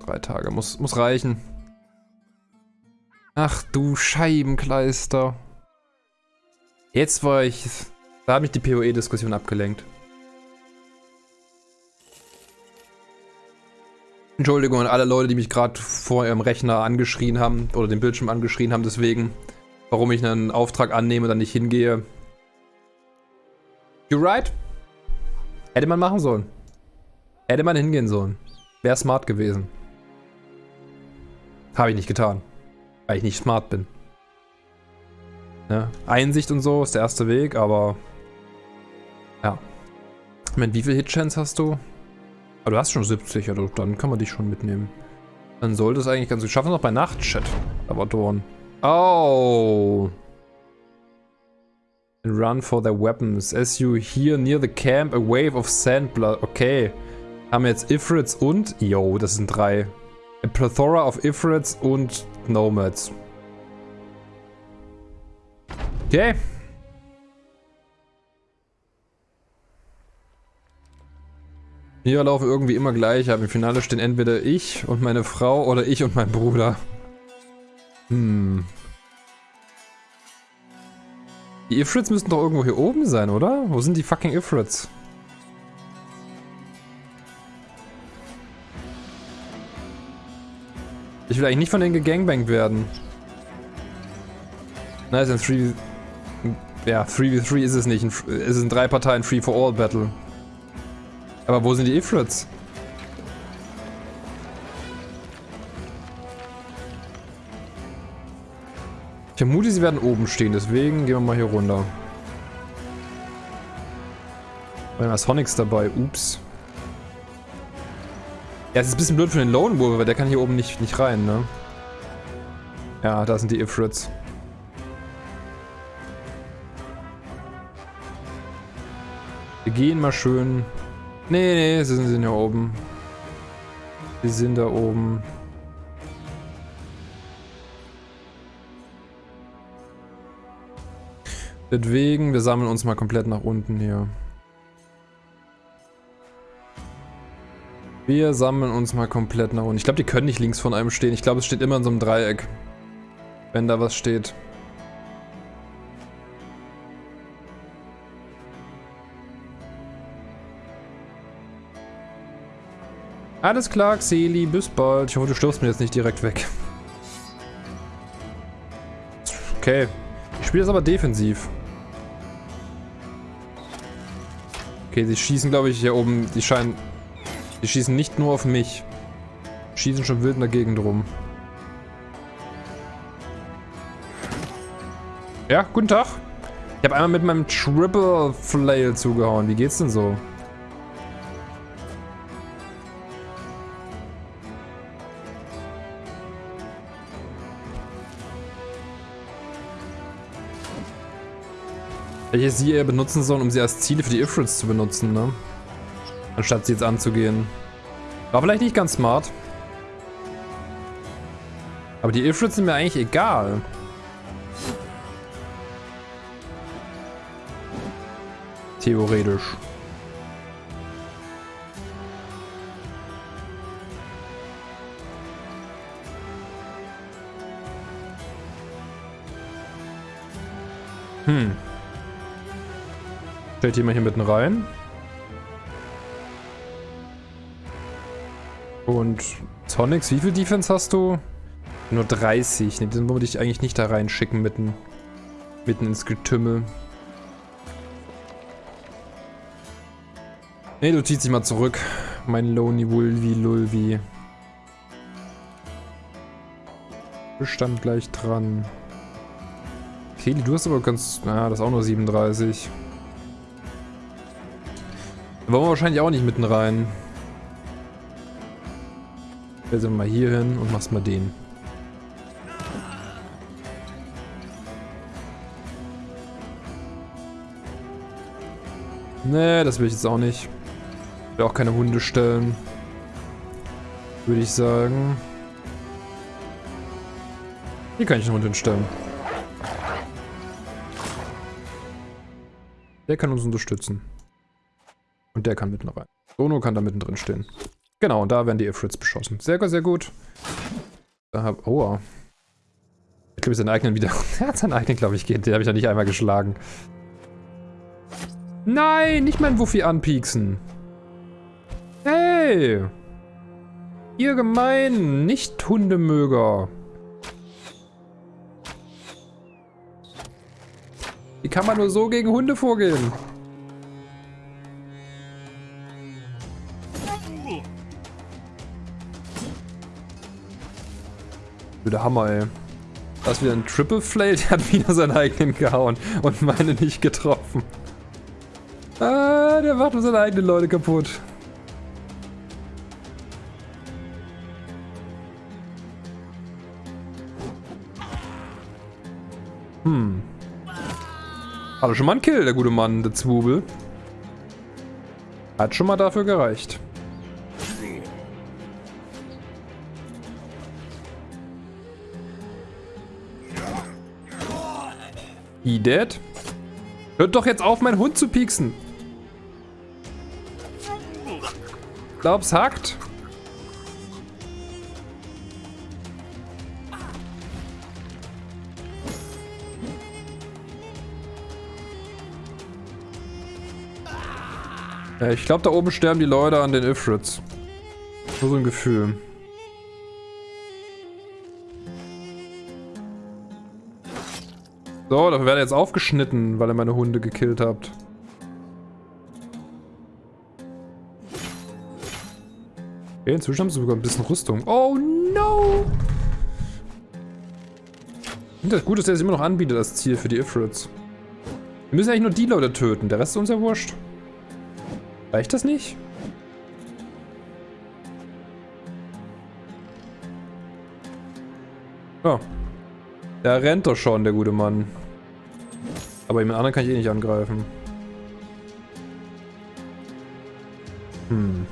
Drei Tage, muss, muss reichen. Ach du Scheibenkleister. Jetzt war ich... Da hat mich die PoE-Diskussion abgelenkt. Entschuldigung an alle Leute, die mich gerade vor ihrem Rechner angeschrien haben oder den Bildschirm angeschrien haben, deswegen, warum ich einen Auftrag annehme und dann nicht hingehe. You right? Hätte man machen sollen. Hätte man hingehen sollen. Wäre smart gewesen. Habe ich nicht getan. Weil ich nicht smart bin. Ja, Einsicht und so ist der erste Weg, aber... Ja. Meine, wie viel Hitchance hast du? Aber du hast schon 70, also dann kann man dich schon mitnehmen. Dann sollte es eigentlich ganz gut schaffen, noch bei Nachtchat. Aber Dorn. Oh. run for their weapons. As you hear near the camp, a wave of sand blood. Okay. Haben wir jetzt Ifrits und... Yo, das sind drei. A plethora of Ifrits und Nomads. Okay. Wir laufen irgendwie immer gleich, aber im Finale stehen entweder ich und meine Frau oder ich und mein Bruder. Hm. Die Ifrits müssten doch irgendwo hier oben sein, oder? Wo sind die fucking Ifrits? Ich will eigentlich nicht von denen gegangbankt werden. Nice, ein 3... Ja, 3v3 ist es nicht. Es ist ein 3 Parteien Free-for-All-Battle. Aber wo sind die Ifrits? Ich vermute, sie werden oben stehen, deswegen gehen wir mal hier runter. Wir haben Sonics dabei, ups. Ja, es ist ein bisschen blöd für den Lone Wolf, weil der kann hier oben nicht, nicht rein, ne? Ja, da sind die Ifrits. Wir gehen mal schön Nee, nee, sie sind, sind ja oben. Sie sind da oben. Deswegen, wir sammeln uns mal komplett nach unten hier. Wir sammeln uns mal komplett nach unten. Ich glaube, die können nicht links von einem stehen. Ich glaube, es steht immer in so einem Dreieck. Wenn da was steht. Alles klar, Xeli, bis bald. Ich hoffe, du stirbst mir jetzt nicht direkt weg. Okay. Ich spiele das aber defensiv. Okay, sie schießen, glaube ich, hier oben. Die scheinen... Die schießen nicht nur auf mich. Schießen schon wild in der Gegend rum. Ja, guten Tag. Ich habe einmal mit meinem Triple Flail zugehauen. Wie geht's denn so? Welche sie eher benutzen sollen, um sie als Ziele für die Ifrits zu benutzen, ne? Anstatt sie jetzt anzugehen. War vielleicht nicht ganz smart. Aber die Ifrits sind mir eigentlich egal. Theoretisch. Hm. Stellt jemand hier mitten rein. Und Tonics, wie viel Defense hast du? Nur 30. Ne, den würde ich eigentlich nicht da reinschicken mitten, mitten ins Getümmel. Ne, du ziehst dich mal zurück. Mein Lonely Wulvi Lulvi. Bestand gleich dran. Kelly, du hast aber ganz... Na, das ist auch nur 37. Wollen wir wahrscheinlich auch nicht mitten rein. Also mal hier hin und machst mal den. Nee, das will ich jetzt auch nicht. Ich will auch keine Hunde stellen. Würde ich sagen. Hier kann ich einen Hund hinstellen. Der kann uns unterstützen. Und der kann mitten rein. Sono kann da mittendrin stehen. Genau, und da werden die Ifrits beschossen. Sehr, sehr gut. Da hab, oh. Ich glaube, seinen eigenen wieder. er hat seinen eigenen, glaube ich, geht. Den habe ich noch nicht einmal geschlagen. Nein, nicht mein Wuffi anpieksen. Hey! Ihr gemein, nicht Hundemöger. Wie kann man nur so gegen Hunde vorgehen? Der Hammer, ey. Das ist wieder ein Triple Flail, der hat wieder seinen eigenen gehauen und meine nicht getroffen. Ah, der macht nur seine eigenen Leute kaputt. Hm. Hat er schon mal einen Kill, der gute Mann, der Zwubel. Hat schon mal dafür gereicht. He dead? Hört doch jetzt auf, meinen Hund zu pieksen. Glaub's hackt? Ja, ich glaube, da oben sterben die Leute an den Ifrits. So ein Gefühl. So, dafür werde ich jetzt aufgeschnitten, weil ihr meine Hunde gekillt habt. Okay, inzwischen haben sie sogar ein bisschen Rüstung. Oh no! Und das Gute ist, dass er es immer noch anbietet als Ziel für die Ifrits. Wir müssen eigentlich nur die Leute töten, der Rest ist uns ja wurscht. Reicht das nicht? Ja. Der rennt doch schon, der gute Mann. Aber jemand anderen kann ich eh nicht angreifen. Hm.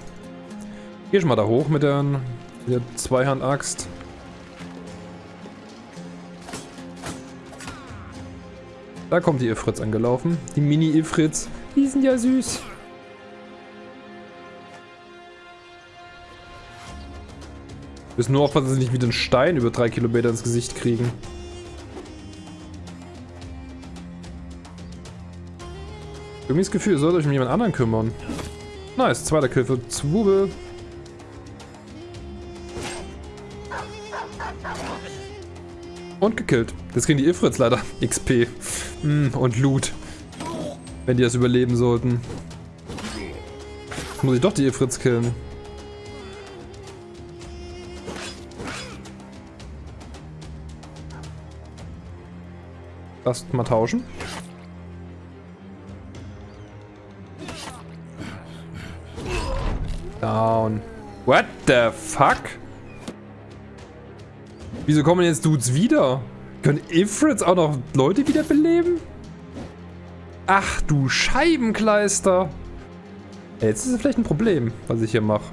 Geh schon mal da hoch mit der, mit der Zweihand-Axt. Da kommt die Ifritz angelaufen. Die Mini-Ifritz. Die sind ja süß. Müssen nur aufpassen, dass sie nicht wieder einen Stein über drei Kilometer ins Gesicht kriegen. Irgendwie das Gefühl, ihr sollt euch um jemand anderen kümmern. Nice, zweiter Kill für Zwubel. Und gekillt. Jetzt kriegen die Ifrits leider XP. Mm, und Loot. Wenn die das überleben sollten. Muss ich doch die Ifrits killen. Lass mal tauschen. Down. What the fuck? Wieso kommen jetzt Dudes wieder? Können Ifrits auch noch Leute wiederbeleben? Ach du Scheibenkleister. Jetzt ist es vielleicht ein Problem, was ich hier mache.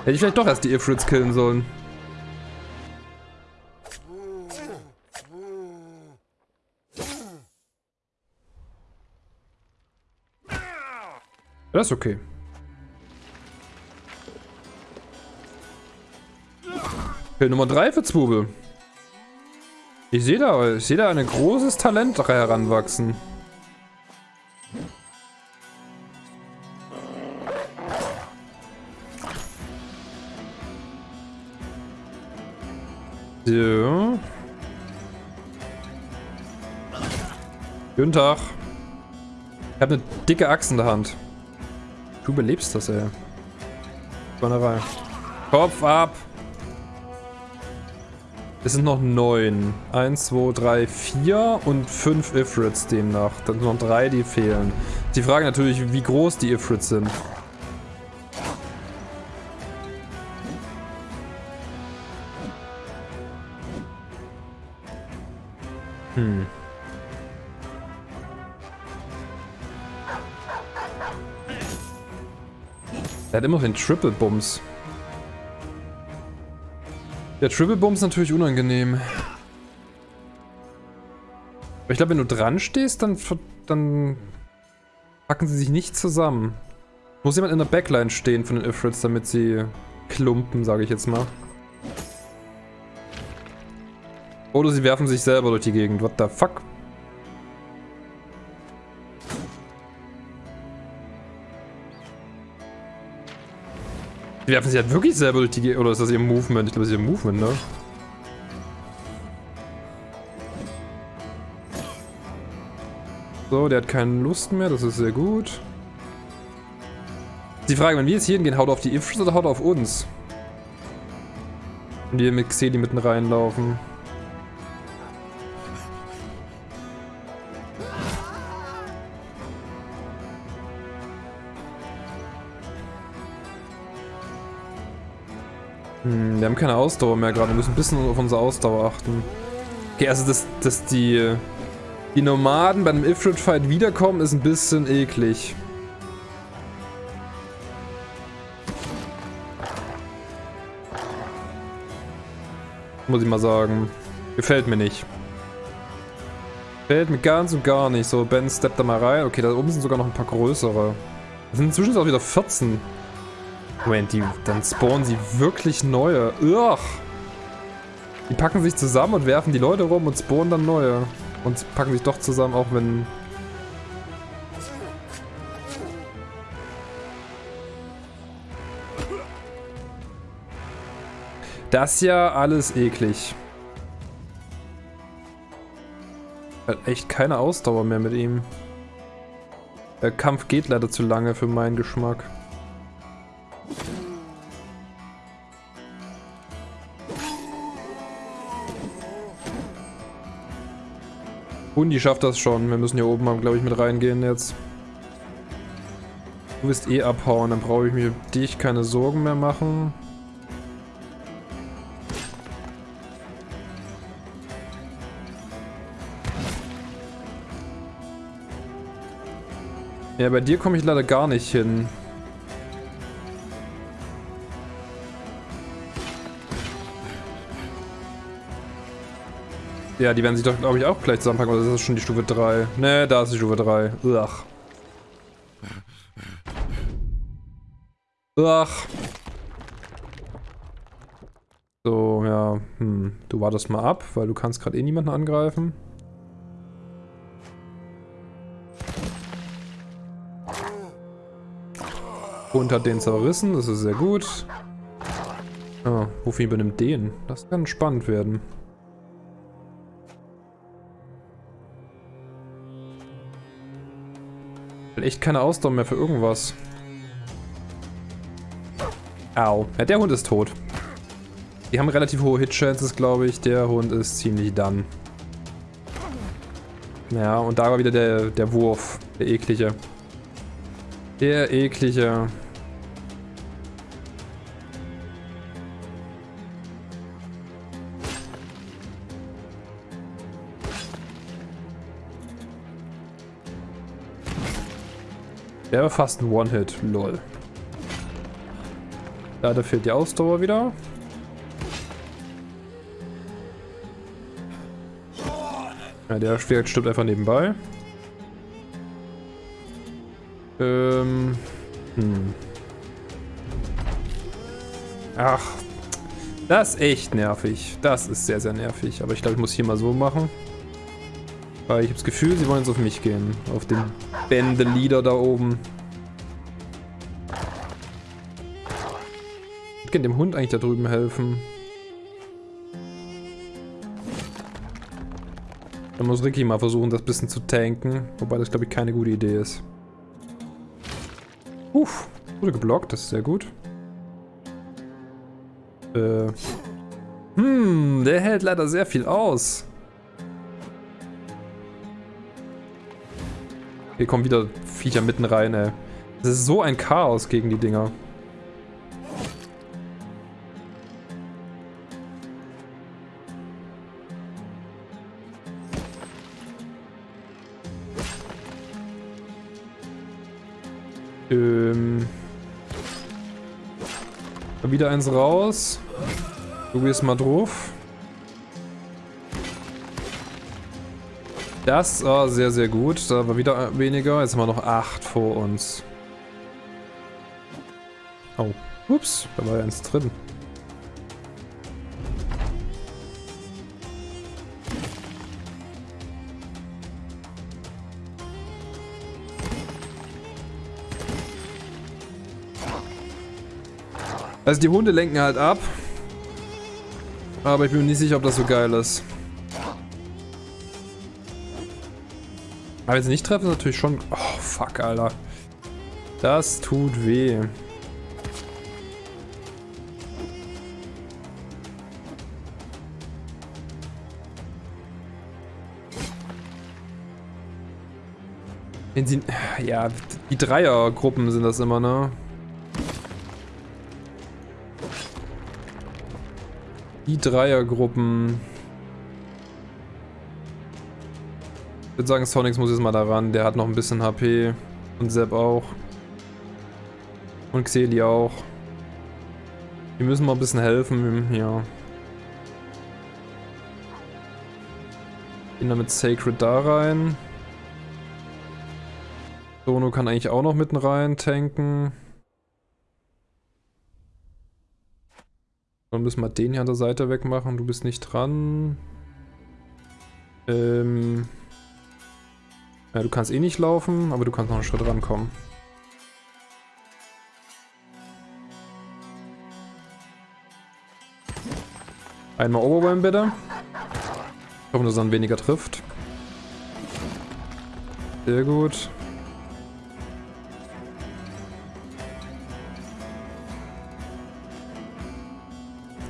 Hätte ich vielleicht doch erst die Ifrits killen sollen. Das ist okay. Kill Nummer 3 für Zwubel. Ich sehe da, ich sehe da ein großes Talent heranwachsen. So. Guten Tag. Ich habe eine dicke Axt in der Hand. Du überlebst das, ey. Bannerei. Kopf ab! Es sind noch neun. Eins, zwei, drei, vier und fünf Ifrits demnach. Dann sind noch drei, die fehlen. Die Frage natürlich, wie groß die Ifrits sind. Er hat immer den Triple Bums. Der Triple Bums ist natürlich unangenehm. Aber ich glaube, wenn du dran stehst, dann, dann packen sie sich nicht zusammen. Muss jemand in der Backline stehen von den Ifrits, damit sie klumpen, sage ich jetzt mal. Oder sie werfen sich selber durch die Gegend. What the fuck? Die werfen sich halt wirklich selber durch die Gegend. Oder ist das ihr Movement? Ich glaube, das ist ihr Movement, ne? So, der hat keine Lust mehr. Das ist sehr gut. Die Frage, wenn wir jetzt hier hingehen, haut auf die Ifs oder haut auf uns? Wenn wir mit Xeli mitten reinlaufen. Wir haben keine Ausdauer mehr gerade. Wir müssen ein bisschen auf unsere Ausdauer achten. Okay, also dass, dass die, die Nomaden bei einem Ifrit-Fight wiederkommen, ist ein bisschen eklig. Muss ich mal sagen. Gefällt mir nicht. Gefällt mir ganz und gar nicht. So, Ben steppt da mal rein. Okay, da oben sind sogar noch ein paar größere. Das sind inzwischen auch wieder 14. Moment, die, dann spawnen sie wirklich neue. Ugh. Die packen sich zusammen und werfen die Leute rum und spawnen dann neue. Und packen sich doch zusammen, auch wenn... Das ist ja alles eklig. Hat echt keine Ausdauer mehr mit ihm. Der Kampf geht leider zu lange für meinen Geschmack. Hundi schafft das schon. Wir müssen hier oben, glaube ich, mit reingehen jetzt. Du wirst eh abhauen, dann brauche ich mir dich keine Sorgen mehr machen. Ja, bei dir komme ich leider gar nicht hin. Ja, die werden sich doch, glaube ich, auch gleich zusammenpacken, oder ist das schon die Stufe 3? Ne, da ist die Stufe 3. Ugh. Ugh. So, ja, hm. Du wartest mal ab, weil du kannst gerade eh niemanden angreifen. Hund hat den zerrissen, das ist sehr gut. Ah, Wuffy übernimmt den. Das kann spannend werden. Echt keine Ausdauer mehr für irgendwas. Au. Ja, der Hund ist tot. Die haben relativ hohe Hit-Chances, glaube ich. Der Hund ist ziemlich done. Ja, und da war wieder der, der Wurf. Der eklige. Der eklige. Der war fast ein One-Hit, lol. Leider fehlt die Ausdauer wieder. Ja, der Schwert stirbt einfach nebenbei. Ähm. Hm. Ach. Das ist echt nervig. Das ist sehr, sehr nervig. Aber ich glaube, ich muss hier mal so machen. Weil ich habe das Gefühl, sie wollen jetzt auf mich gehen. Auf den Bändelieder da oben. Ich kann dem Hund eigentlich da drüben helfen. Dann muss Ricky mal versuchen, das bisschen zu tanken. Wobei das, glaube ich, keine gute Idee ist. Uff, wurde geblockt, das ist sehr gut. Äh. Hm, der hält leider sehr viel aus. Hier kommen wieder Viecher mitten rein, ey. Das ist so ein Chaos gegen die Dinger. Ähm. Wieder eins raus. Du gehst mal drauf. Das war sehr, sehr gut. Da war wieder weniger. Jetzt haben wir noch 8 vor uns. Oh. Ups, da war ja eins drin. Also die Hunde lenken halt ab. Aber ich bin mir nicht sicher, ob das so geil ist. Aber wenn sie nicht treffen, ist natürlich schon... Oh, fuck, Alter. Das tut weh. Wenn sie... Ja, die Dreiergruppen sind das immer, ne? Die Dreiergruppen. Ich würde sagen, Sonics muss jetzt mal da ran. Der hat noch ein bisschen HP. Und Sepp auch. Und Xeli auch. Die müssen mal ein bisschen helfen. Ja. Gehen damit Sacred da rein. Sono kann eigentlich auch noch mitten rein tanken. Dann müssen wir den hier an der Seite wegmachen. Du bist nicht dran. Ähm ja, du kannst eh nicht laufen, aber du kannst noch einen Schritt rankommen. Einmal Overwhelm bitte. Ich hoffe, dass er dann weniger trifft. Sehr gut.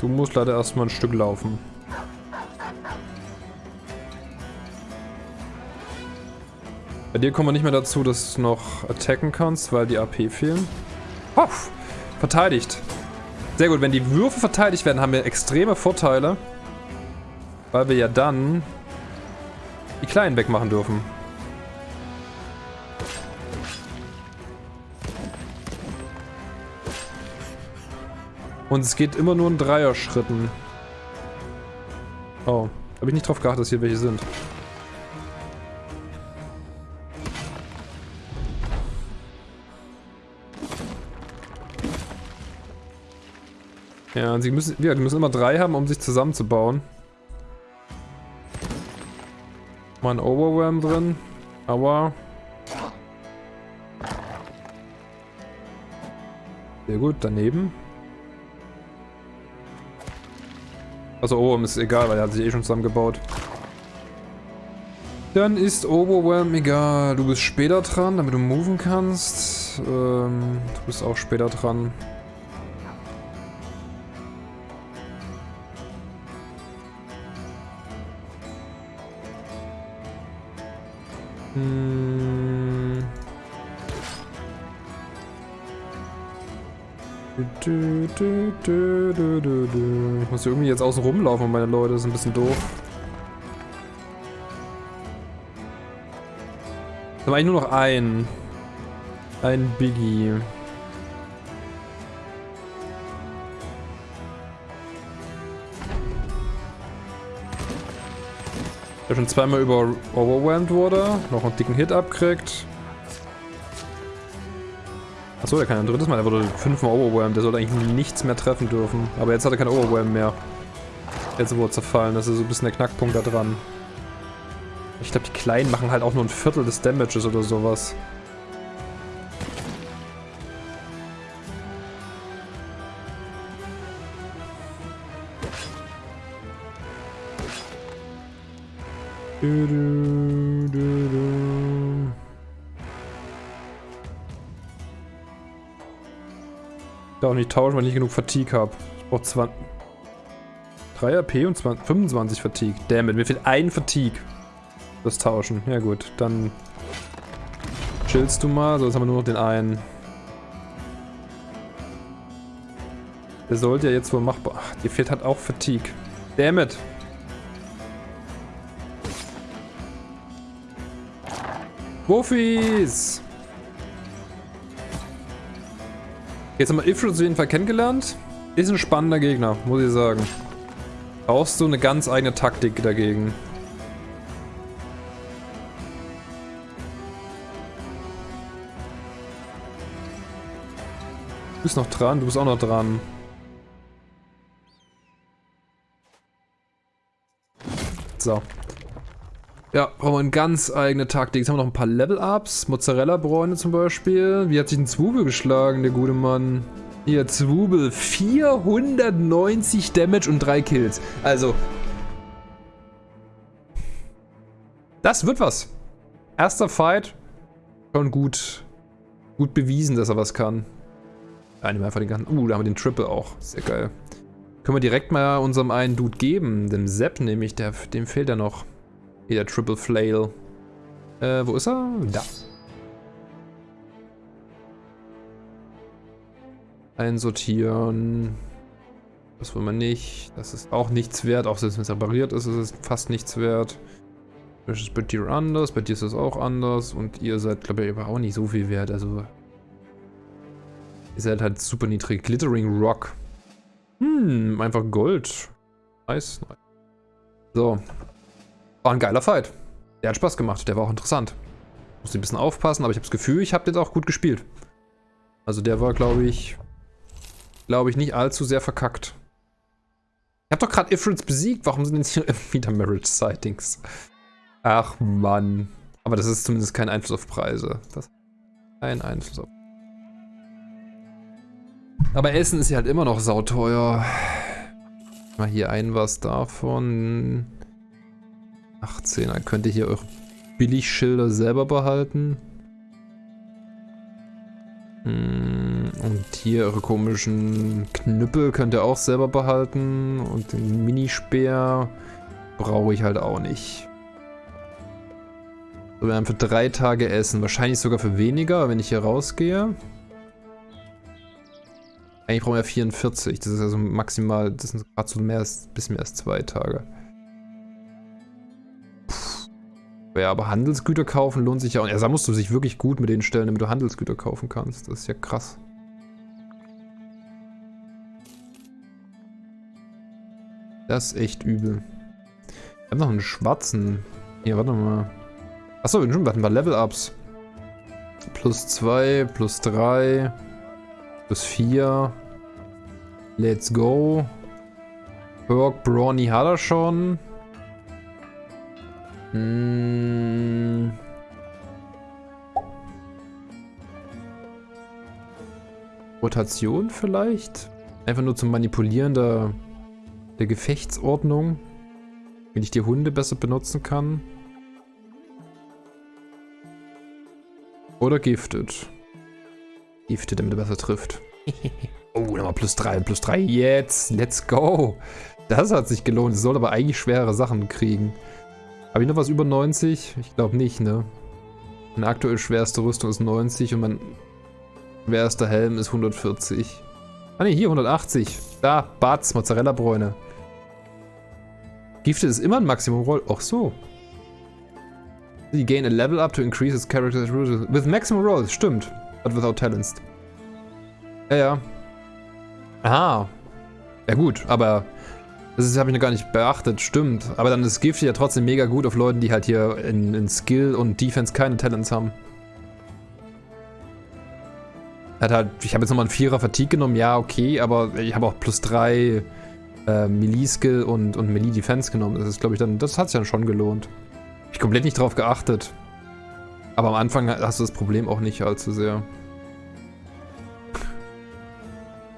Du musst leider erstmal ein Stück laufen. Bei dir kommen wir nicht mehr dazu, dass du noch attacken kannst, weil die AP fehlen. Oh, verteidigt. Sehr gut, wenn die Würfe verteidigt werden, haben wir extreme Vorteile. Weil wir ja dann die Kleinen wegmachen dürfen. Und es geht immer nur in Dreier-Schritten. Oh, habe ich nicht drauf geachtet, dass hier welche sind. Ja, sie müssen, ja, die müssen immer drei haben, um sich zusammenzubauen. Mal ein Overwhelm drin. Aua. Sehr gut, daneben. Also Overwhelm ist egal, weil er hat sich eh schon zusammengebaut. Dann ist Overwhelm egal. Du bist später dran, damit du moven kannst. Ähm, du bist auch später dran. Hm. Ich muss irgendwie jetzt außen rumlaufen, meine Leute. Das ist ein bisschen doof. Wir haben eigentlich nur noch einen. Ein Biggie. Schon zweimal über overwhelmed wurde. Noch einen dicken Hit abkriegt. Achso, der kann ein drittes Mal. Der wurde fünfmal overwhelmed. Der sollte eigentlich nichts mehr treffen dürfen. Aber jetzt hat er kein Overwhelm mehr. Jetzt wurde er zerfallen. Das ist so ein bisschen der Knackpunkt da dran. Ich glaube, die Kleinen machen halt auch nur ein Viertel des Damages oder sowas. Du, du, du, du. Ich darf nicht tauschen, weil ich nicht genug Fatigue habe. Ich brauche 20. 3 AP und 20, 25 Fatigue. Dammit, mir fehlt ein Fatigue. Das Tauschen. Ja gut, dann chillst du mal. So, jetzt haben wir nur noch den einen. Der sollte ja jetzt wohl machbar... Ach, dir fehlt halt auch Fatigue. Dammit. Wofis! Jetzt haben wir Ifrit auf jeden Fall kennengelernt. Ist ein spannender Gegner, muss ich sagen. Brauchst du eine ganz eigene Taktik dagegen. Du bist noch dran, du bist auch noch dran. So. Ja, brauchen wir eine ganz eigene Taktik. Jetzt haben wir noch ein paar Level-Ups. Mozzarella-Bräune zum Beispiel. Wie hat sich ein Zwubel geschlagen, der gute Mann? Hier, Zwubel. 490 Damage und 3 Kills. Also. Das wird was. Erster Fight. Schon gut. Gut bewiesen, dass er was kann. Ja, nehmen wir einfach den ganzen. Uh, da haben wir den Triple auch. Sehr geil. Können wir direkt mal unserem einen Dude geben. Dem Sepp nämlich. Der, dem fehlt ja noch. Hier der Triple Flail. Äh, wo ist er? Da. Einsortieren. Das wollen wir nicht. Das ist auch nichts wert. Auch selbst wenn es repariert ist, ist es fast nichts wert. Das ist bei dir anders. Bei dir ist es auch anders. Und ihr seid, glaube ich, aber auch nicht so viel wert. Also. Ihr seid halt super niedrig. Glittering Rock. Hm, einfach Gold. Nice, nice. So, war ein geiler Fight. Der hat Spaß gemacht, der war auch interessant. Musste ein bisschen aufpassen, aber ich habe das Gefühl, ich habe den auch gut gespielt. Also der war, glaube ich, glaube ich, nicht allzu sehr verkackt. Ich habe doch gerade Ifrits besiegt. Warum sind jetzt hier wieder Marriage Sightings? Ach Mann. Aber das ist zumindest kein Einfluss auf Preise. Das kein Einfluss auf. Aber Essen ist ja halt immer noch sauteuer. Mal hier ein was davon. 18. Dann könnt ihr hier eure Billigschilder selber behalten. Hm, und hier eure komischen Knüppel könnt ihr auch selber behalten. Und den Minispeer brauche ich halt auch nicht. So, wir haben für drei Tage Essen. Wahrscheinlich sogar für weniger, wenn ich hier rausgehe. Eigentlich brauchen wir 44. Das ist also maximal, das sind gerade so mehr bisschen mehr als zwei Tage. Ja, aber Handelsgüter kaufen lohnt sich ja auch. Ja, da musst du sich wirklich gut mit denen stellen, damit du Handelsgüter kaufen kannst. Das ist ja krass. Das ist echt übel. Wir haben noch einen schwarzen. Hier, warte mal. Achso, wir hatten wir Level-Ups. Plus 2, plus 3, plus 4. Let's go. Perk Brawny hat er schon. Hm. Rotation vielleicht? Einfach nur zum Manipulieren der, der Gefechtsordnung. Wenn ich die Hunde besser benutzen kann. Oder giftet. Giftet, damit er besser trifft. oh, nochmal plus 3, plus 3. Jetzt, let's go. Das hat sich gelohnt. Es soll aber eigentlich schwere Sachen kriegen. Habe ich noch was über 90? Ich glaube nicht, ne? Meine aktuell schwerste Rüstung ist 90 und mein schwerster Helm ist 140. Ah ne, hier 180. Da, Batz, Mozzarella-Bräune. Gifte ist immer ein Maximum Roll. Ach so. You gain a level up to increase its character's with maximum rolls. Stimmt. But without talents. Ja, ja. Aha. Ja gut, aber das habe ich noch gar nicht beachtet, stimmt. Aber dann ist Gift ja trotzdem mega gut auf Leuten, die halt hier in, in Skill und Defense keine Talents haben. Hat halt, ich habe jetzt nochmal einen Vierer Fatigue genommen, ja, okay, aber ich habe auch plus 3 äh, Melee-Skill und, und Melee-Defense genommen. Das ist, glaube ich, dann, das hat sich dann schon gelohnt. Ich komplett nicht drauf geachtet. Aber am Anfang hast du das Problem auch nicht allzu sehr.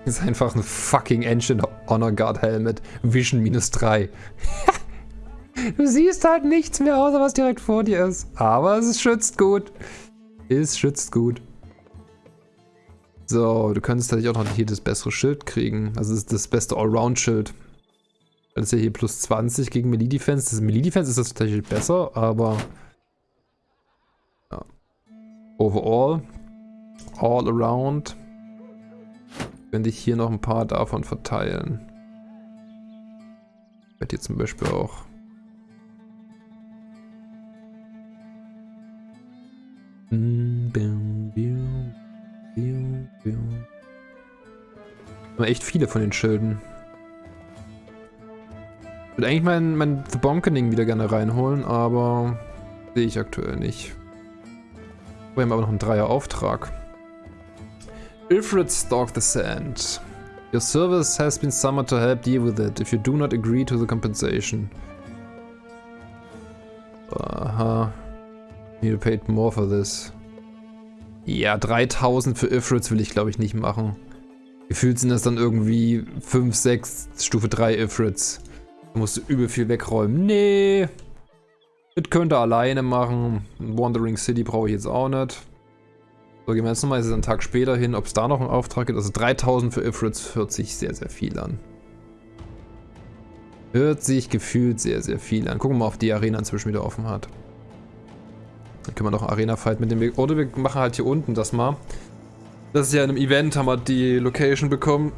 Ist einfach ein fucking Engine Honor Guard Helmet. Vision minus 3. du siehst halt nichts mehr, außer was direkt vor dir ist. Aber es schützt gut. Es schützt gut. So, du könntest tatsächlich auch noch hier das bessere Schild kriegen. Also das ist das beste Allround-Schild. Das ist ja hier plus 20 gegen Melee Defense. Das Melee Defense ist das tatsächlich besser, aber... Ja. Overall. All around. Könnte ich hier noch ein paar davon verteilen. Ich werde hier zum Beispiel auch echt viele von den Schilden. Ich würde eigentlich mein, mein The Bonkening wieder gerne reinholen, aber sehe ich aktuell nicht. Wir haben aber noch einen Dreier-Auftrag. Ifrit stalk the sand. Your service has been summoned to help deal with it if you do not agree to the compensation. Aha. You paid more for this. Ja, 3000 für Ifrits will ich glaube ich nicht machen. Gefühlt sind das dann irgendwie 5, 6 Stufe 3 Ifrits. Da musst du übel viel wegräumen. Nee. Das könnte alleine machen. Wandering City brauche ich jetzt auch nicht. So, gehen wir jetzt nochmal einen Tag später hin, ob es da noch einen Auftrag gibt. Also 3000 für Ifrits hört sich sehr, sehr viel an. Hört sich gefühlt sehr, sehr viel an. Gucken wir mal, ob die Arena inzwischen wieder offen hat. Dann können wir noch Arena-Fight mit dem Weg. Oder wir machen halt hier unten das mal. Das ist ja in einem Event, haben wir die Location bekommen.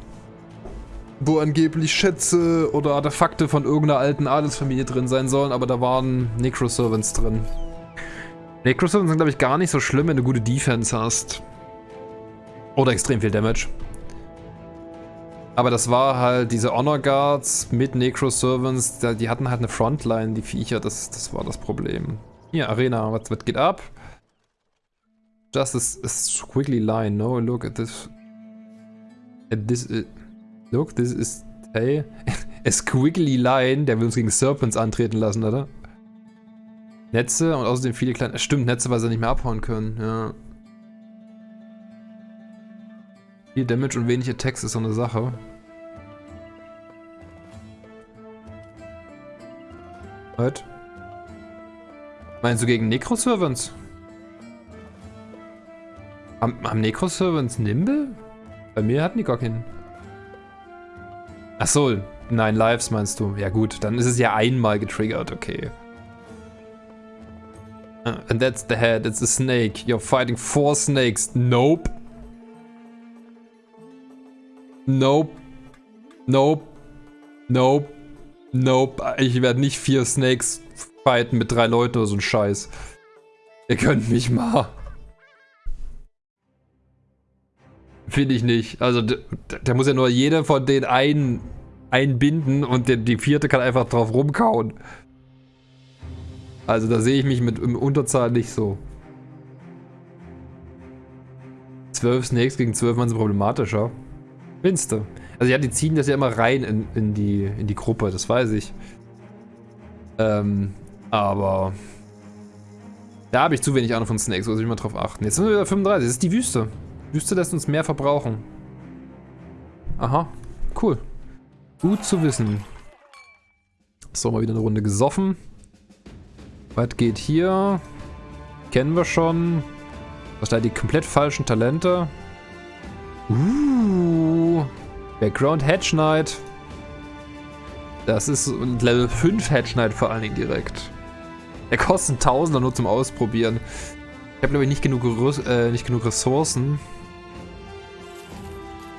Wo angeblich Schätze oder Artefakte von irgendeiner alten Adelsfamilie drin sein sollen, aber da waren Necro-Servants drin. Necroservants sind, glaube ich, gar nicht so schlimm, wenn du gute Defense hast. Oder extrem viel Damage. Aber das war halt diese Honor Guards mit Necro-Servants, die hatten halt eine Frontline, die Viecher, das, das war das Problem. Hier, Arena, was, geht ab? Just a, a squiggly line, no, look at this. At this, uh, look, this is, hey, a squiggly line, der will uns gegen Serpents antreten lassen, oder? Netze und außerdem viele kleine... Stimmt, Netze, weil sie nicht mehr abhauen können, ja. Viel Damage und wenig Attacks ist so eine Sache. Was? Meinst du gegen Necro-Servants? Haben, haben Necro-Servants Nimble? Bei mir hatten die gar keinen. Achso, nein, Lives meinst du. Ja gut, dann ist es ja einmal getriggert, okay. Uh, and that's the head, it's a snake. You're fighting four snakes. Nope. Nope. Nope. Nope. Nope. Ich werde nicht vier Snakes fighten mit drei Leuten oder so ein Scheiß. Ihr könnt mich mal. Finde ich nicht. Also, der, muss ja nur jeder von den einen einbinden und der, die vierte kann einfach drauf rumkauen. Also da sehe ich mich mit im Unterzahl nicht so. 12 Snakes gegen 12 Mann sind problematischer. Findest du? Also ja, die ziehen das ja immer rein in, in, die, in die Gruppe, das weiß ich. Ähm, aber... Da habe ich zu wenig Ahnung von Snakes, muss ich mal drauf achten. Jetzt sind wir wieder 35, das ist die Wüste. Wüste lässt uns mehr verbrauchen. Aha, cool. Gut zu wissen. So, mal wieder eine Runde gesoffen. Was geht hier? Kennen wir schon. Was da die komplett falschen Talente? Uh. Background Hedge Knight. Das ist ein Level 5 Hedge Knight vor allen Dingen direkt. Der kostet 1000er nur zum Ausprobieren. Ich habe glaube ich nicht genug, äh, nicht genug Ressourcen,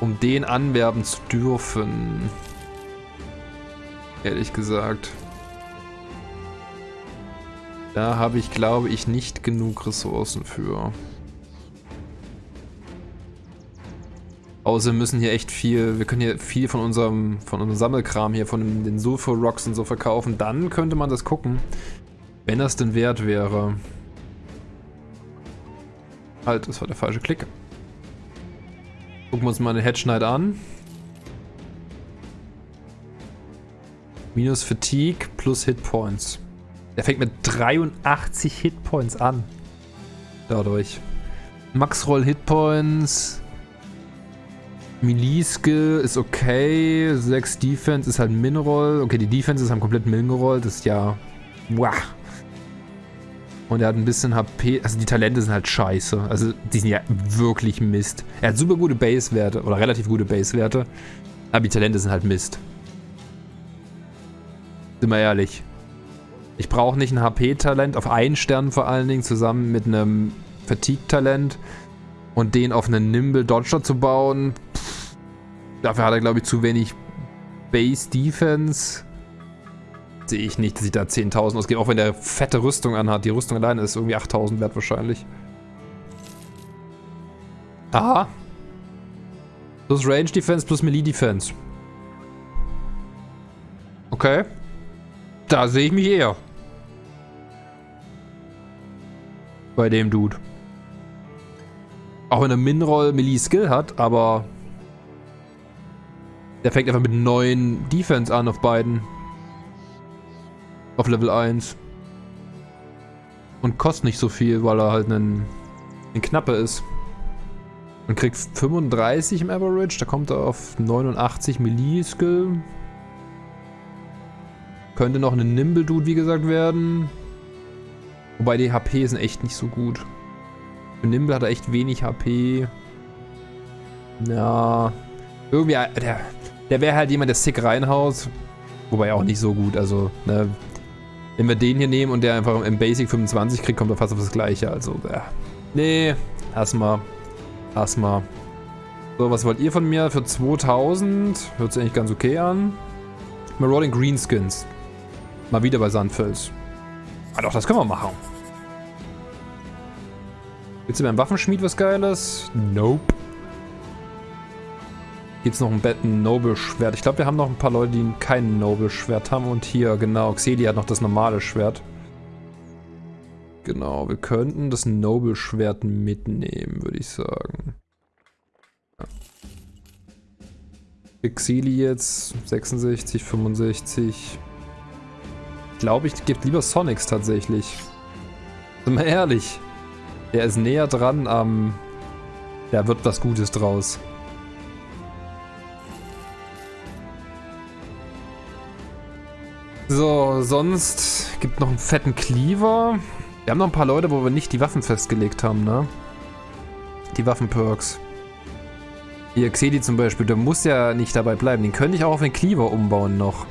um den anwerben zu dürfen. Ehrlich gesagt. Da habe ich, glaube ich, nicht genug Ressourcen für. Außer wir müssen hier echt viel, wir können hier viel von unserem, von unserem Sammelkram hier, von den Sulfur Rocks und so verkaufen. Dann könnte man das gucken, wenn das denn wert wäre. Halt, das war der falsche Klick. Gucken wir uns mal eine Headschneid an. Minus Fatigue plus Hitpoints. Der fängt mit 83 Hitpoints an. Dadurch. Max Roll Hitpoints. Melee Skill ist okay. 6 Defense ist halt Min-Roll. Okay, die Defense ist halt komplett Min-gerollt. Das ist ja. Wow. Und er hat ein bisschen HP. Also die Talente sind halt scheiße. Also die sind ja wirklich Mist. Er hat super gute Base-Werte. Oder relativ gute Base-Werte. Aber die Talente sind halt Mist. Sind wir ehrlich. Ich brauche nicht ein HP-Talent auf einen Stern vor allen Dingen zusammen mit einem Fatigue-Talent und den auf einen Nimble Dodger zu bauen. Pff, dafür hat er glaube ich zu wenig Base Defense. Sehe ich nicht, dass ich da 10.000 ausgebe, auch wenn der fette Rüstung anhat. Die Rüstung alleine ist irgendwie 8.000 wert wahrscheinlich. Aha. Plus Range Defense plus Melee Defense. Okay. Da sehe ich mich eher. Bei dem Dude. Auch wenn er Minroll Melee Skill hat, aber der fängt einfach mit 9 Defense an auf beiden. Auf Level 1. Und kostet nicht so viel, weil er halt ein, ein Knappe ist. Und kriegt 35 im Average, da kommt er auf 89 Melee Skill. Könnte noch ein Nimble Dude, wie gesagt, werden. Wobei die HP sind echt nicht so gut. Für Nimble hat er echt wenig HP. Ja. Irgendwie, äh, der, der wäre halt jemand, der sick reinhaut. Wobei auch nicht so gut. Also, ne, wenn wir den hier nehmen und der einfach im Basic 25 kriegt, kommt er fast auf das gleiche. Also, äh, nee, erstmal. Erstmal. So, was wollt ihr von mir? Für 2000? Hört sich eigentlich ganz okay an. Marauding Greenskins. Mal wieder bei Sandfels. Ah doch, das können wir machen. Willst du beim Waffenschmied was Geiles? Nope. Gibt's noch ein Betten Noble Schwert? Ich glaube, wir haben noch ein paar Leute, die kein Noble Schwert haben. Und hier, genau, Xeli hat noch das normale Schwert. Genau, wir könnten das Noble Schwert mitnehmen, würde ich sagen. Xeli jetzt, 66, 65. Glaube, ich gebe lieber Sonics tatsächlich. Sind wir ehrlich. Der ist näher dran am... Da wird was Gutes draus. So, sonst gibt noch einen fetten Cleaver. Wir haben noch ein paar Leute, wo wir nicht die Waffen festgelegt haben, ne? Die Waffenperks. Hier, Xedi zum Beispiel, der muss ja nicht dabei bleiben. Den könnte ich auch auf den Cleaver umbauen noch.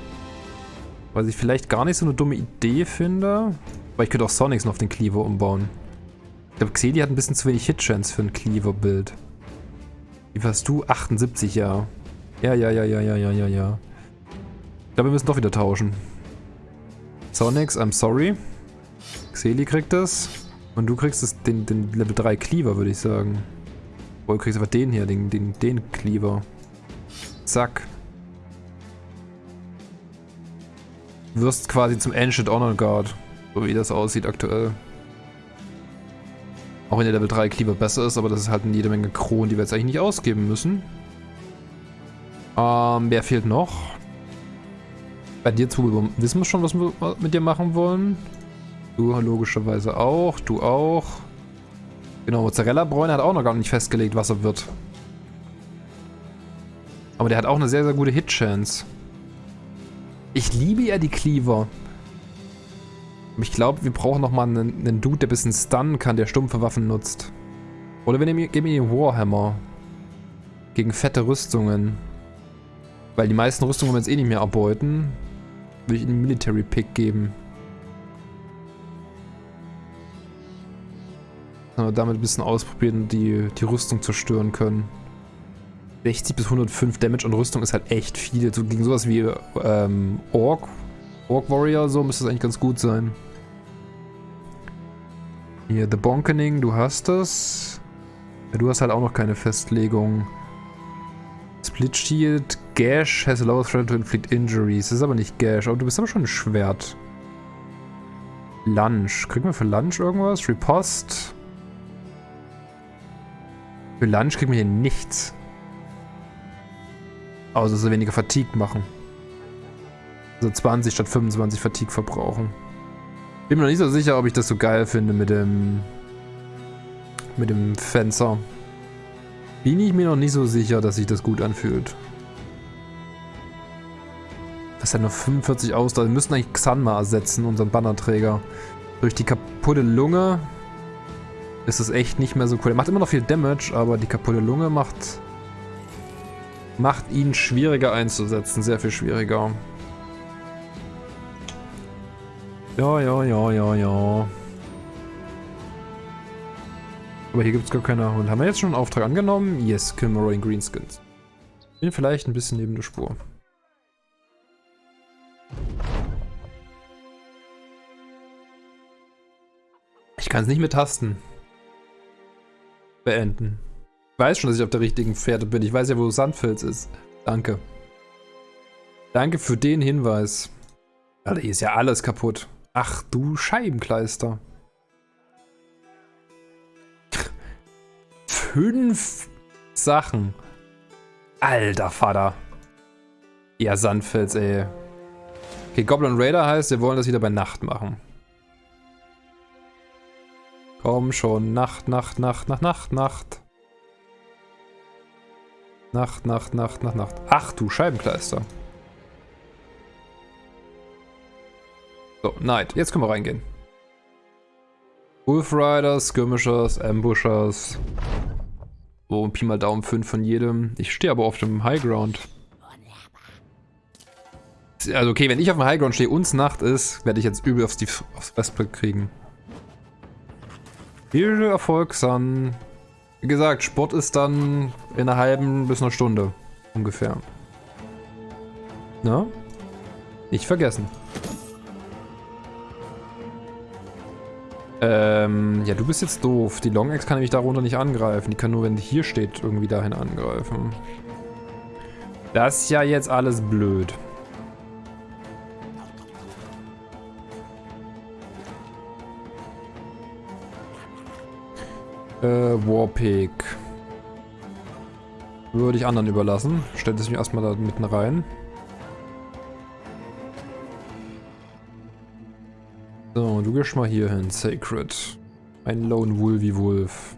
Was ich vielleicht gar nicht so eine dumme Idee finde. Aber ich könnte auch Sonics noch auf den Cleaver umbauen glaube, Xeli hat ein bisschen zu wenig Hitchance für ein Cleaver-Bild. Wie warst du? 78, ja. Ja, ja, ja, ja, ja, ja, ja, ja. Ich glaube, wir müssen doch wieder tauschen. Sonics, I'm sorry. Xeli kriegt das. Und du kriegst das, den, den Level 3 Cleaver, würde ich sagen. Boah, du kriegst einfach den hier, den, den, den Cleaver. Zack. Wirst quasi zum Ancient Honor Guard. So wie das aussieht aktuell. Auch wenn der Level 3 Cleaver besser ist, aber das ist halt jede Menge Kronen, die wir jetzt eigentlich nicht ausgeben müssen. Ähm, wer fehlt noch? Bei dir zu wissen wir schon, was wir mit dir machen wollen. Du logischerweise auch, du auch. Genau, Mozzarella-Bräune hat auch noch gar nicht festgelegt, was er wird. Aber der hat auch eine sehr, sehr gute Hit-Chance. Ich liebe ja die Cleaver. Ich glaube, wir brauchen nochmal einen, einen Dude, der ein bisschen stunnen kann, der stumpfe Waffen nutzt. Oder wir nehmen, geben ihm den Warhammer. Gegen fette Rüstungen. Weil die meisten Rüstungen wollen wir jetzt eh nicht mehr erbeuten. Würde ich einen Military Pick geben. Aber damit ein bisschen ausprobieren die, die Rüstung zerstören können. 60 bis 105 Damage und Rüstung ist halt echt viel. So gegen sowas wie ähm, Ork Orc Warrior, so müsste es eigentlich ganz gut sein. Hier, The Bonkening, du hast das. Ja, du hast halt auch noch keine Festlegung. Split Shield, Gash has a lower threat to inflict injuries. Das ist aber nicht Gash, aber du bist aber schon ein Schwert. Lunge. Kriegen wir für Lunge irgendwas? Ripost. Für Lunge kriegen wir hier nichts. Außer dass wir weniger Fatigue machen. Also 20 statt 25 Fatigue verbrauchen. Bin mir noch nicht so sicher, ob ich das so geil finde mit dem mit dem Fenster. Bin ich mir noch nicht so sicher, dass sich das gut anfühlt. Das hat nur 45 Ausdauer. Wir müssen eigentlich Xanma ersetzen, unseren Bannerträger. Durch die kaputte Lunge ist es echt nicht mehr so cool. Er macht immer noch viel Damage, aber die kaputte Lunge macht macht ihn schwieriger einzusetzen. Sehr viel schwieriger. Ja, ja, ja, ja, ja. Aber hier gibt es gar keine... Und haben wir jetzt schon einen Auftrag angenommen? Yes, kill Marine Greenskins. Bin vielleicht ein bisschen neben der Spur. Ich kann es nicht mit Tasten beenden. Ich weiß schon, dass ich auf der richtigen Pferde bin. Ich weiß ja, wo Sandfels ist. Danke. Danke für den Hinweis. Alter, hier ist ja alles kaputt. Ach du Scheibenkleister. fünf Sachen. Alter Vater. Ja, Sandfels, ey. Okay, Goblin Raider heißt, wir wollen das wieder bei Nacht machen. Komm schon, Nacht, Nacht, Nacht, Nacht, Nacht, Nacht. Nacht, Nacht, Nacht, Nacht, Nacht. Ach du Scheibenkleister. So, Night. Jetzt können wir reingehen. Wolf Riders, Skirmishers, Ambushers. So, Pi mal Daumen 5 von jedem. Ich stehe aber auf dem High Ground. Also okay, wenn ich auf dem High Ground stehe und es Nacht ist, werde ich jetzt übel aufs, aufs Westblick kriegen. Viel Erfolg, Sun. Wie gesagt, Sport ist dann in einer halben bis einer Stunde ungefähr. Na? Nicht vergessen. Ähm, ja, du bist jetzt doof. Die Long Axe kann nämlich darunter nicht angreifen. Die kann nur, wenn die hier steht, irgendwie dahin angreifen. Das ist ja jetzt alles blöd. Äh, Warpig. Würde ich anderen überlassen. Stellt es mich erstmal da mitten rein. So, du gehst mal hier hin, Sacred. Ein Lone Wolvie Wolf.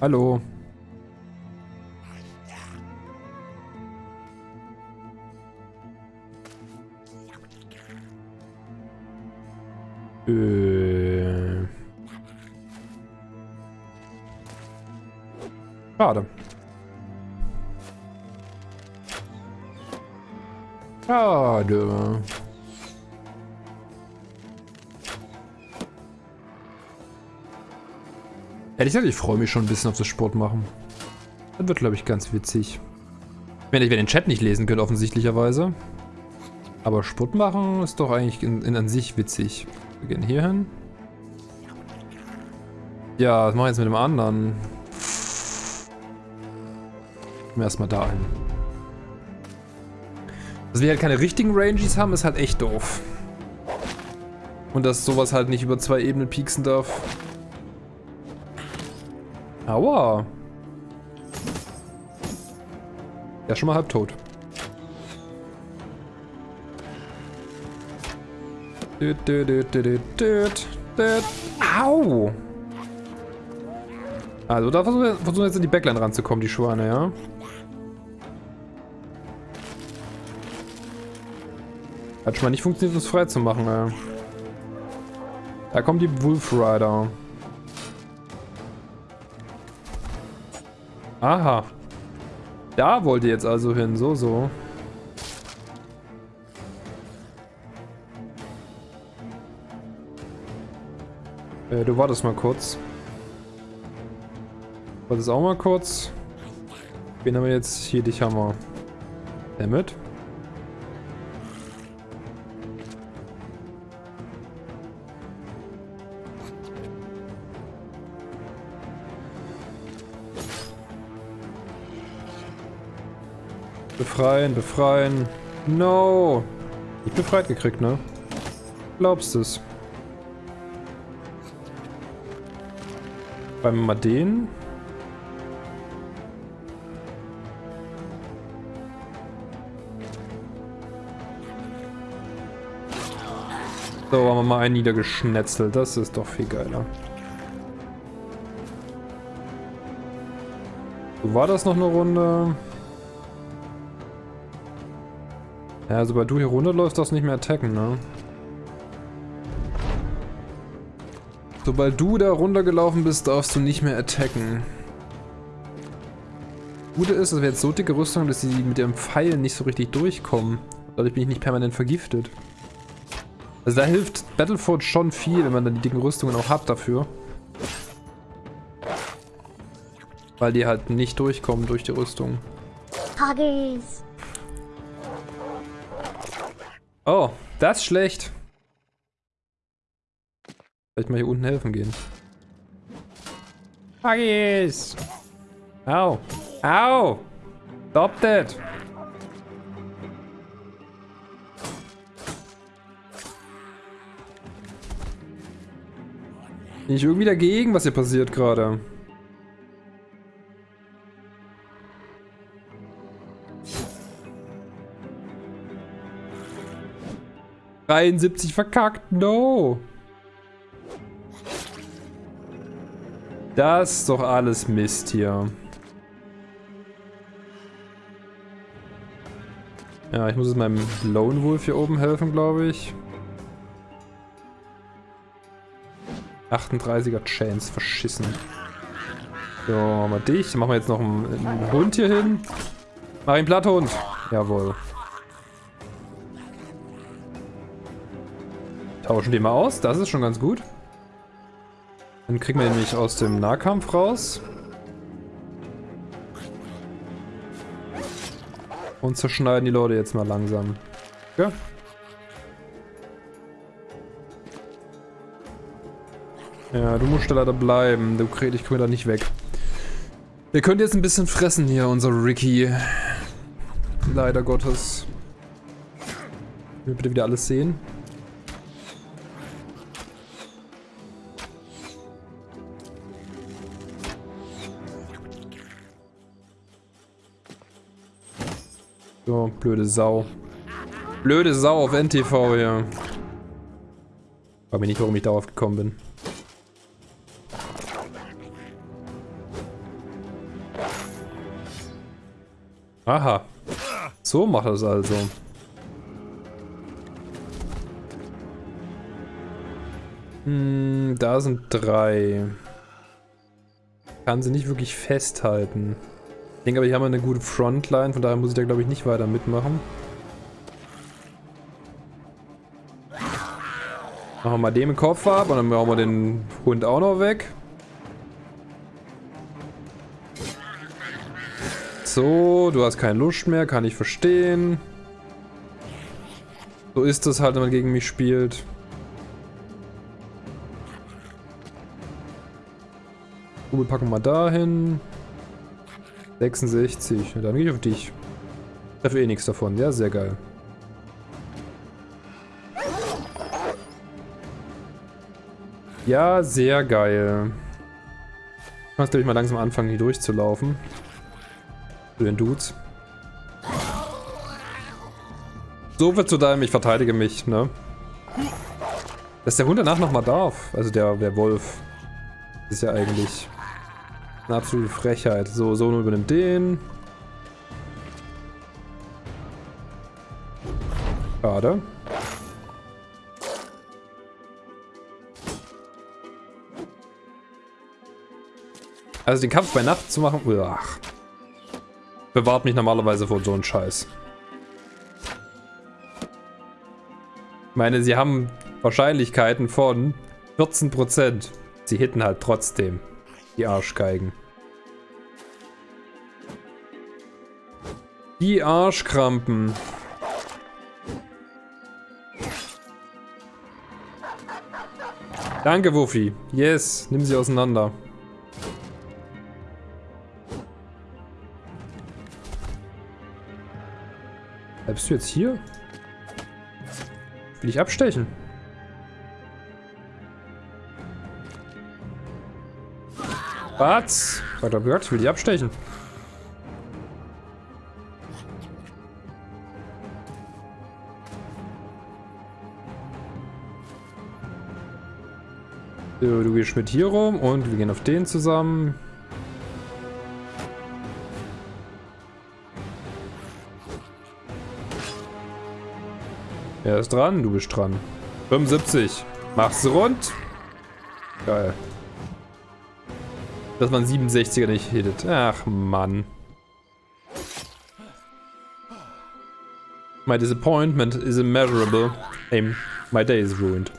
Hallo. Äh. Schade. Schade. Ehrlich gesagt, ich freue mich schon ein bisschen auf das Sport machen. Das wird, glaube ich, ganz witzig. Wenn ich den Chat nicht lesen könnt, offensichtlicherweise. Aber Sport machen ist doch eigentlich in, in an sich witzig. Wir gehen hier hin. Ja, was mache ich jetzt mit dem anderen? Gehen wir erstmal dahin. Dass wir halt keine richtigen Ranges haben, ist halt echt doof. Und dass sowas halt nicht über zwei Ebenen pieksen darf. Aua. Ja, schon mal halb tot. Au! Also da versuchen wir, jetzt in die Backline ranzukommen, die Schwane, ja? Hat schon mal nicht funktioniert, das frei zu machen, ey. Da kommt die Wolf Rider. Aha. Da wollt ihr jetzt also hin, so, so. Äh, du wartest mal kurz. Wartest auch mal kurz. Wen haben wir jetzt? Hier, dich haben wir. Damit. Befreien, befreien. No. Ich befreit gekriegt, ne? Glaubst es? Beim mal den. So, haben wir mal einen niedergeschnetzelt. Das ist doch viel geiler. War das noch eine Runde? Ja, sobald du hier runterläufst, darfst du nicht mehr attacken, ne? Sobald du da runtergelaufen bist, darfst du nicht mehr attacken. Gute ist, dass wir jetzt so dicke Rüstung, dass sie mit ihrem Pfeil nicht so richtig durchkommen. Dadurch bin ich nicht permanent vergiftet. Also da hilft Battleforge schon viel, wenn man dann die dicken Rüstungen auch hat dafür. Weil die halt nicht durchkommen durch die Rüstung. Huggies. Oh, das ist schlecht. Vielleicht mal hier unten helfen gehen. Huggies! Au! Au! Stop that! Bin ich irgendwie dagegen, was hier passiert gerade? 73 verkackt, no. Das ist doch alles Mist hier. Ja, ich muss jetzt meinem Lone Wolf hier oben helfen, glaube ich. 38er Chance, verschissen. So, wir dich. Dann machen wir jetzt noch einen, einen Hund hier hin. Mach ihn Platthund. Jawohl. Tauschen die mal aus, das ist schon ganz gut. Dann kriegen wir nämlich aus dem Nahkampf raus. Und zerschneiden die Leute jetzt mal langsam. Ja. Ja, du musst da leider bleiben. Du kriegst ich komme da nicht weg. Wir können jetzt ein bisschen fressen hier, unser Ricky. Leider Gottes. Wir bitte wieder alles sehen. So, blöde Sau. Blöde Sau auf NTV hier. Frag mich nicht, warum ich darauf gekommen bin. Aha. So macht es also. Hm, da sind drei. Kann sie nicht wirklich festhalten. Ich denke aber, hier haben wir eine gute Frontline, von daher muss ich da glaube ich nicht weiter mitmachen. Machen wir mal den Kopf ab und dann brauchen wir den Hund auch noch weg. So, du hast keine Lust mehr, kann ich verstehen. So ist es halt, wenn man gegen mich spielt. Kugel packen wir da hin. 66. Dann gehe ich auf dich. Ich treffe eh nichts davon. Ja, sehr geil. Ja, sehr geil. Ich muss, glaube ich, mal langsam anfangen, hier durchzulaufen. Zu den Dudes. So wird zu deinem, ich verteidige mich, ne? Dass der Hund danach nochmal darf. Also der, der Wolf. ist ja eigentlich eine absolute Frechheit. So, Sono übernimmt den. Schade. Also den Kampf bei Nacht zu machen, ach, bewahrt mich normalerweise vor so einem Scheiß. Ich meine, sie haben Wahrscheinlichkeiten von 14%. Sie hitten halt trotzdem. Die Arschgeigen. Die Arschkrampen. Danke, Wuffi. Yes, nimm sie auseinander. Bleibst du jetzt hier? Will ich abstechen? Was? Ich hab gesagt, ich will die abstechen. So, du gehst mit hier rum und wir gehen auf den zusammen. Er ist dran, du bist dran. 75. Mach's rund. Geil dass man 67er nicht hittet. Ach, Mann. My disappointment is immeasurable. Aim. My day is ruined.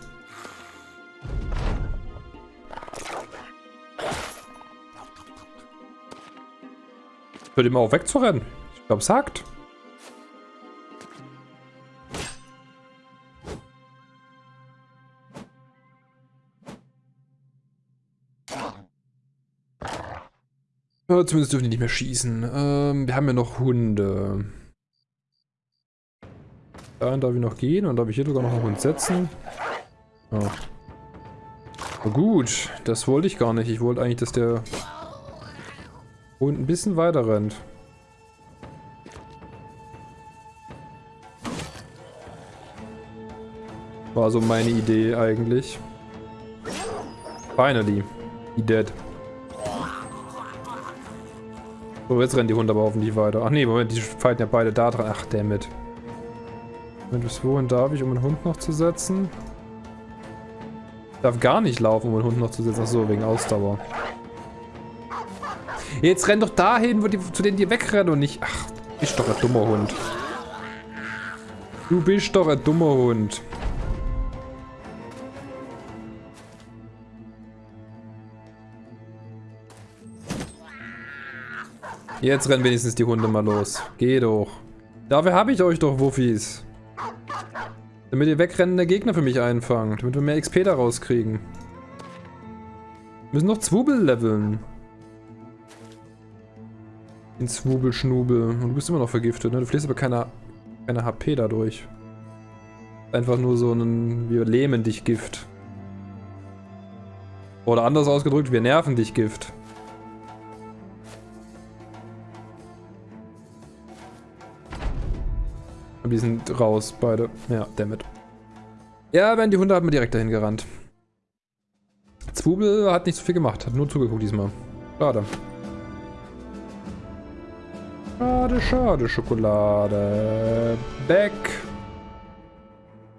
Hört ihm auch wegzurennen. Ich glaube, sagt. Ja, zumindest dürfen die nicht mehr schießen. Ähm, wir haben ja noch Hunde. Dahin darf ich noch gehen und darf ich hier sogar noch einen Hund setzen. Oh. Na gut, das wollte ich gar nicht. Ich wollte eigentlich, dass der Hund ein bisschen weiter rennt. War so meine Idee eigentlich. Finally. He dead. So, jetzt rennen die Hunde aber hoffentlich weiter. Ach nee, Moment, die fighten ja beide da dran. Ach, damit. Moment, bis wohin darf ich, um einen Hund noch zu setzen? Ich darf gar nicht laufen, um einen Hund noch zu setzen. Ach so, wegen Ausdauer. Jetzt renn doch dahin, wo die, zu denen die wegrennen und nicht... Ach, bist doch ein dummer Hund. Du bist doch ein dummer Hund. Jetzt rennen wenigstens die Hunde mal los. Geh doch. Dafür habe ich euch doch, Wuffis. Damit ihr wegrennende Gegner für mich einfangt. Damit wir mehr XP da rauskriegen. Wir müssen noch Zwubel leveln. Den Zwubel-Schnubel. Und du bist immer noch vergiftet, ne? Du verlierst aber keine, keine HP dadurch. Einfach nur so ein... Wir lähmen dich Gift. Oder anders ausgedrückt, wir nerven dich Gift. Die sind raus, beide. Ja, damit. Ja, wenn die Hunde hat man direkt dahin gerannt. Zwubel hat nicht so viel gemacht, hat nur zugeguckt diesmal. Schade. Schade, schade, Schokolade. Back.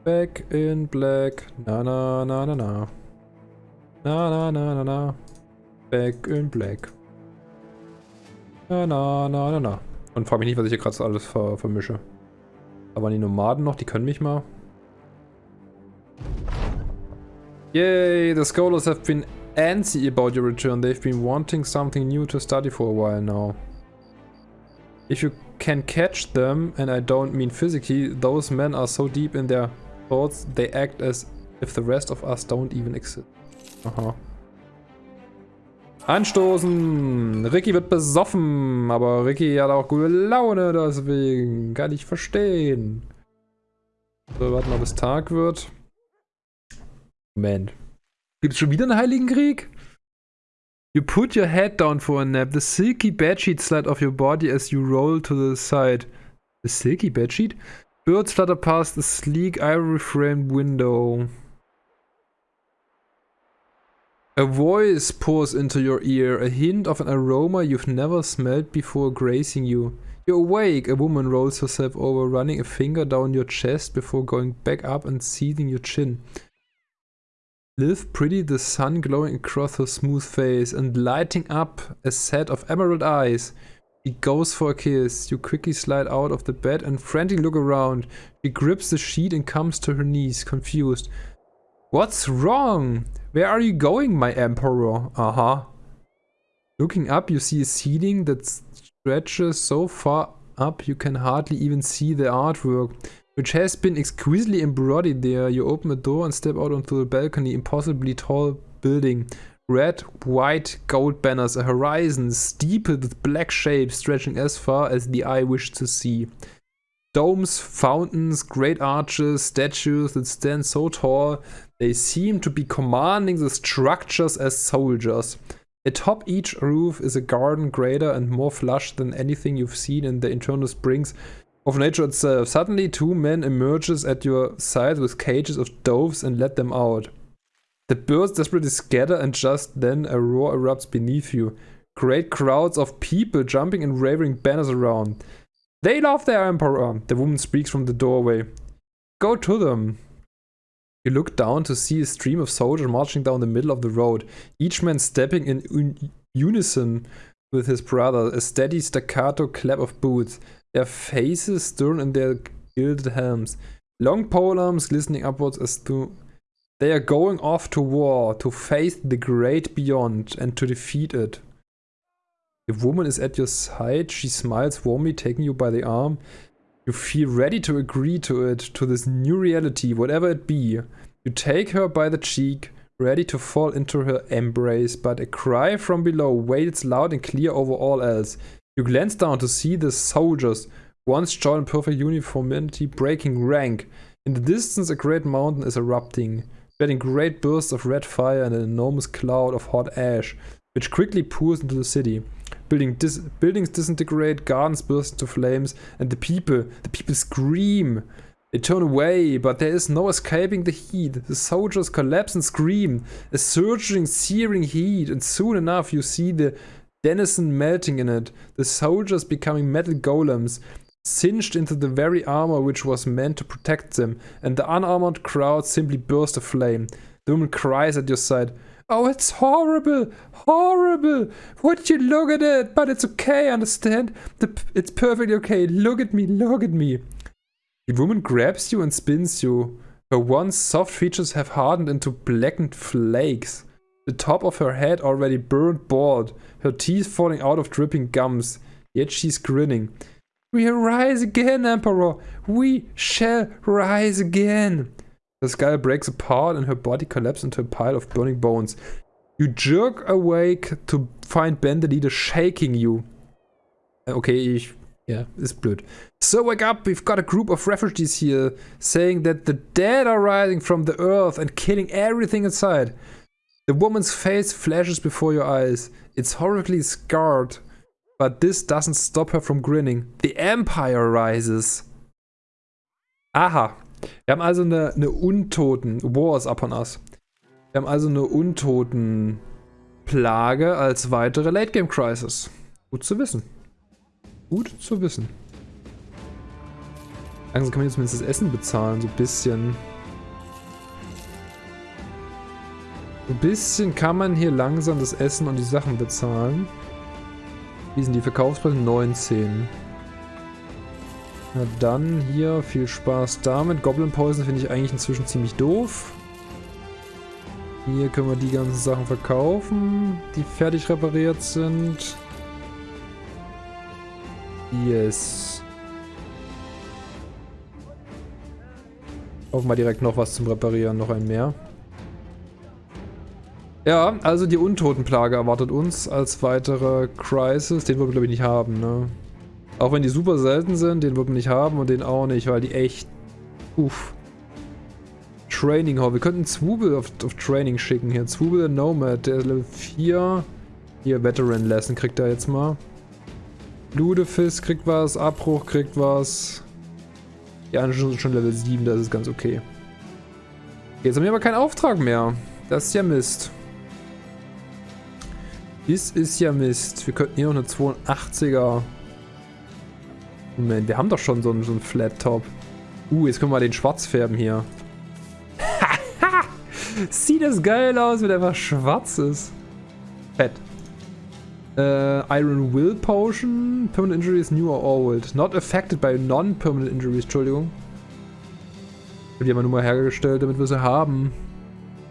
Back in black. Na, na, na, na, na. Na, na, na, na, na. Back in black. Na, na, na, na, na. Und frag mich nicht, was ich hier gerade alles ver vermische. Aber die Nomaden noch, die können mich mal. Yay, the scholars have been antsy about your return. They've been wanting something new to study for a while now. If you can catch them, and I don't mean physically, those men are so deep in their thoughts, they act as if the rest of us don't even exist. Aha. Anstoßen! Ricky wird besoffen, aber Ricky hat auch gute Laune, deswegen kann ich verstehen. So, warten, ob es Tag wird. Moment. Gibt's schon wieder einen Heiligen Krieg? You put your head down for a nap. The silky bedsheet slide off your body as you roll to the side. The silky bedsheet? Birds flutter past the sleek ivory framed window. A voice pours into your ear, a hint of an aroma you've never smelled before grazing you. You're awake, a woman rolls herself over, running a finger down your chest before going back up and seething your chin. Live pretty, the sun glowing across her smooth face and lighting up a set of emerald eyes. He goes for a kiss. You quickly slide out of the bed and frantically look around. She grips the sheet and comes to her knees, confused. What's wrong? Where are you going, my emperor? Uh-huh. Looking up, you see a ceiling that stretches so far up you can hardly even see the artwork, which has been exquisitely embroidered there. You open a door and step out onto the balcony, impossibly tall building. Red, white, gold banners, a horizon steepled with black shapes stretching as far as the eye wished to see. Domes, fountains, great arches, statues that stand so tall they seem to be commanding the structures as soldiers. Atop each roof is a garden greater and more flush than anything you've seen in the internal springs of nature itself. Suddenly two men emerges at your side with cages of doves and let them out. The birds desperately scatter and just then a roar erupts beneath you. Great crowds of people jumping and waving banners around. They love their emperor, the woman speaks from the doorway. Go to them. You look down to see a stream of soldiers marching down the middle of the road, each man stepping in un unison with his brother, a steady staccato clap of boots, their faces stern in their gilded helms, long polearms glistening upwards as though they are going off to war, to face the great beyond and to defeat it. The woman is at your side. She smiles warmly, taking you by the arm. You feel ready to agree to it, to this new reality, whatever it be. You take her by the cheek, ready to fall into her embrace, but a cry from below wails loud and clear over all else. You glance down to see the soldiers, once joined in perfect uniformity, breaking rank. In the distance, a great mountain is erupting. spreading great bursts of red fire and an enormous cloud of hot ash, which quickly pours into the city. Building dis buildings disintegrate, gardens burst into flames, and the people, the people scream. They turn away, but there is no escaping the heat. The soldiers collapse and scream. A surging, searing heat, and soon enough you see the denizen melting in it. The soldiers becoming metal golems, singed into the very armor which was meant to protect them, and the unarmored crowd simply burst aflame. The woman cries at your side, Oh, it's horrible, horrible. Would you look at it? But it's okay, understand? The, it's perfectly okay. Look at me, look at me. The woman grabs you and spins you. Her once soft features have hardened into blackened flakes. The top of her head already burned bald, her teeth falling out of dripping gums. Yet she's grinning. We rise again, Emperor! We shall rise again! The skull breaks apart and her body collapses into a pile of burning bones. You jerk awake to find Ben the leader shaking you. Uh, okay, ich... Ja, ist blöd. So wake up, we've got a group of refugees here saying that the dead are rising from the earth and killing everything inside. The woman's face flashes before your eyes. It's horribly scarred. But this doesn't stop her from grinning. The Empire rises. Aha. Wir haben also eine, eine Untoten... War is upon us. Wir haben also eine Untoten-Plage als weitere Late-Game-Crisis. Gut zu wissen. Gut zu wissen. Langsam kann man jetzt zumindest das Essen bezahlen, so ein bisschen. Ein bisschen kann man hier langsam das Essen und die Sachen bezahlen. Wie sind die Verkaufspreise? 19. Na dann hier viel Spaß damit. Goblin Poison finde ich eigentlich inzwischen ziemlich doof. Hier können wir die ganzen Sachen verkaufen, die fertig repariert sind. Yes. Kaufen wir direkt noch was zum Reparieren, noch ein mehr. Ja, also die Untotenplage erwartet uns als weitere Crisis. Den wollen wir glaube ich nicht haben, ne? Auch wenn die super selten sind, den wollen wir nicht haben und den auch nicht, weil die echt... Uff. Training Hall. Wir könnten Zwubel auf, auf Training schicken hier. Zwubel Nomad, der ist Level 4. Hier, Veteran Lesson kriegt er jetzt mal. Ludefist kriegt was, Abbruch kriegt was. Die anderen sind schon Level 7, das ist ganz okay. Jetzt haben wir aber keinen Auftrag mehr. Das ist ja Mist. Das ist ja Mist. Wir könnten hier noch eine 82er. Moment, wir haben doch schon so einen, so einen Flat Top. Uh, jetzt können wir mal den schwarz färben hier. Sieht das geil aus, wenn er einfach schwarz ist. Fett. Äh, Iron Will Potion. Permanent Injuries, new or old. Not affected by non-permanent injuries, Entschuldigung. Die haben wir nur mal hergestellt, damit wir sie haben.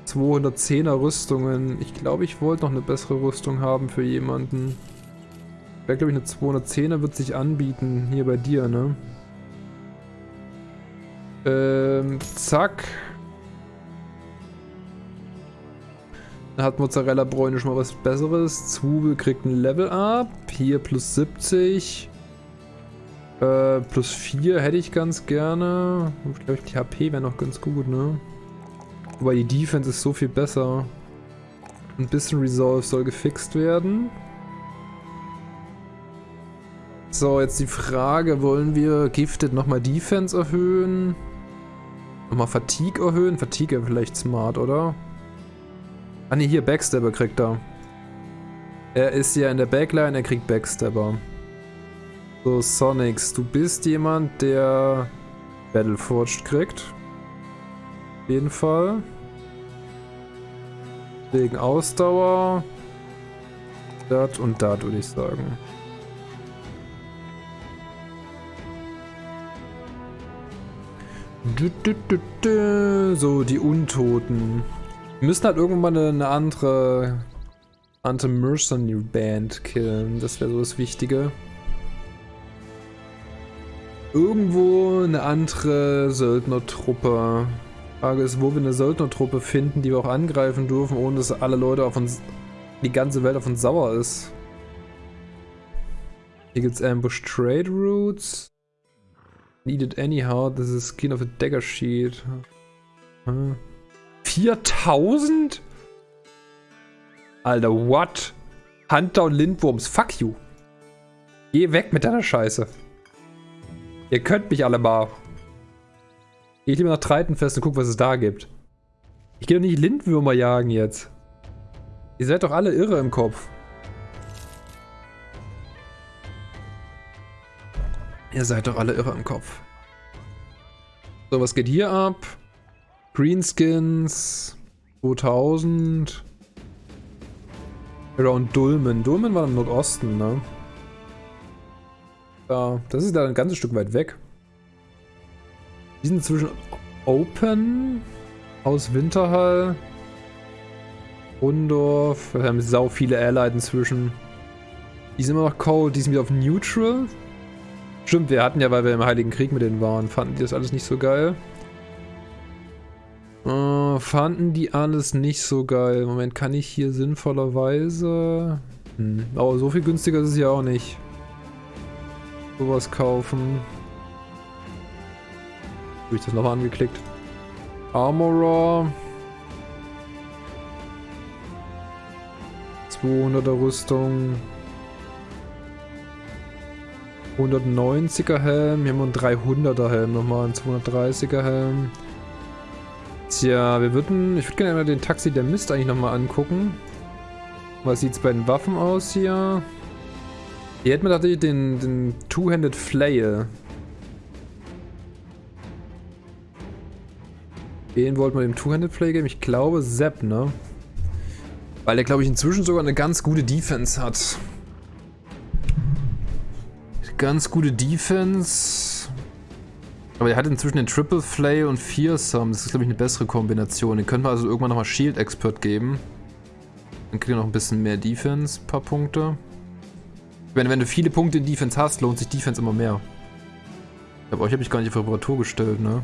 210er Rüstungen. Ich glaube, ich wollte noch eine bessere Rüstung haben für jemanden. Wäre, glaube ich, eine 210er wird sich anbieten. Hier bei dir, ne? Ähm, zack. Dann hat Mozzarella Bräune schon mal was Besseres. Zwiebel kriegt ein Level Up. Hier plus 70. Äh, plus 4 hätte ich ganz gerne. Ich glaube, die HP wäre noch ganz gut, ne? Wobei die Defense ist so viel besser. Ein bisschen Resolve soll gefixt werden. So, jetzt die Frage, wollen wir Gifted nochmal Defense erhöhen? Nochmal Fatigue erhöhen? Fatigue wäre vielleicht smart, oder? Ah ne, hier, Backstabber kriegt er. Er ist ja in der Backline, er kriegt Backstabber. So, Sonics, du bist jemand, der Battleforged kriegt. Auf jeden Fall. Wegen Ausdauer. Das und das würde ich sagen. So, die Untoten. Wir müssen halt irgendwann mal eine, andere Anti-Mercenary Band killen. Das wäre so das Wichtige. Irgendwo eine andere Söldnertruppe. Frage ist, wo wir eine Söldnertruppe finden, die wir auch angreifen dürfen, ohne dass alle Leute auf uns, die ganze Welt auf uns sauer ist. Hier gibt es Ambush Trade Routes. Needed anyhow, this is skin of a dagger sheet. Hm. 4000? Alter, what? Hunter und Lindwurms, fuck you. Geh weg mit deiner Scheiße. Ihr könnt mich alle mal. Geh lieber nach Treitenfest und guck, was es da gibt. Ich geh doch nicht Lindwürmer jagen jetzt. Ihr seid doch alle irre im Kopf. Ihr seid doch alle irre im Kopf. So, was geht hier ab? Greenskins 2000. Around Dulmen. Dulmen war im Nordosten, ne? Ja, das ist da ein ganzes Stück weit weg. Die sind zwischen Open, aus Winterhall, Rundorf. Wir haben sau viele Allied inzwischen. Die sind immer noch cold, die sind wieder auf Neutral. Stimmt, wir hatten ja, weil wir im Heiligen Krieg mit denen waren, fanden die das alles nicht so geil. Äh, fanden die alles nicht so geil. Moment, kann ich hier sinnvollerweise... Hm, aber so viel günstiger ist es ja auch nicht. Sowas kaufen. Habe ich das nochmal angeklickt. Armorer. 200er Rüstung. 190er Helm. Hier haben wir einen 300er Helm nochmal. Ein 230er Helm. Tja, wir würden... Ich würde gerne mal den Taxi der Mist eigentlich nochmal angucken. Was sieht es bei den Waffen aus hier? Hier hätten wir tatsächlich den, den Two-Handed Flail. Den wollten wir dem Two-Handed Flail geben. Ich glaube Sepp, ne? Weil er, glaube ich, inzwischen sogar eine ganz gute Defense hat. Ganz gute Defense. Aber er hat inzwischen den Triple Flay und Fearsome. Das ist, glaube ich, eine bessere Kombination. Den könnte man also irgendwann nochmal Shield Expert geben. Dann kriegt er noch ein bisschen mehr Defense, ein paar Punkte. Wenn, wenn du viele Punkte in Defense hast, lohnt sich Defense immer mehr. Glaube, euch habe ich gar nicht auf Reparatur gestellt, ne?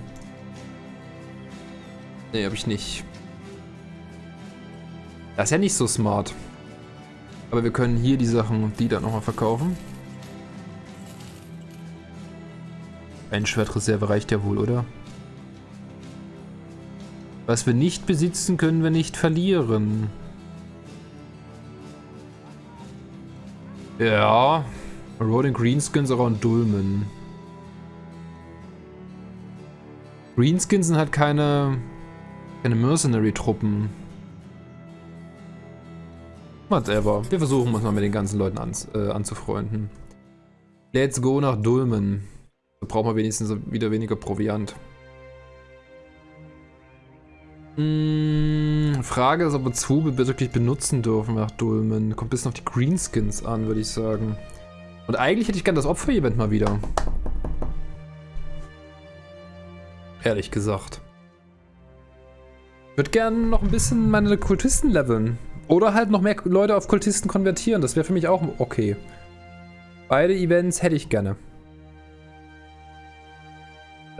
Ne, habe ich nicht. Das ist ja nicht so smart. Aber wir können hier die Sachen die dann nochmal verkaufen. Ein Schwertreserve reicht ja wohl, oder? Was wir nicht besitzen, können wir nicht verlieren. Ja. Rolling Greenskins around Dulmen. Greenskins halt keine, keine Mercenary-Truppen. Whatever. Wir versuchen uns mal mit den ganzen Leuten an, äh, anzufreunden. Let's go nach Dulmen. Da brauchen wir wenigstens wieder weniger Proviant. Hm, Frage ist, ob wir Zwiebel wirklich benutzen dürfen nach Dulmen. Kommt ein bisschen auf die Greenskins an, würde ich sagen. Und eigentlich hätte ich gerne das Opfer-Event mal wieder. Ehrlich gesagt. Ich würde gerne noch ein bisschen meine Kultisten leveln. Oder halt noch mehr Leute auf Kultisten konvertieren. Das wäre für mich auch okay. Beide Events hätte ich gerne.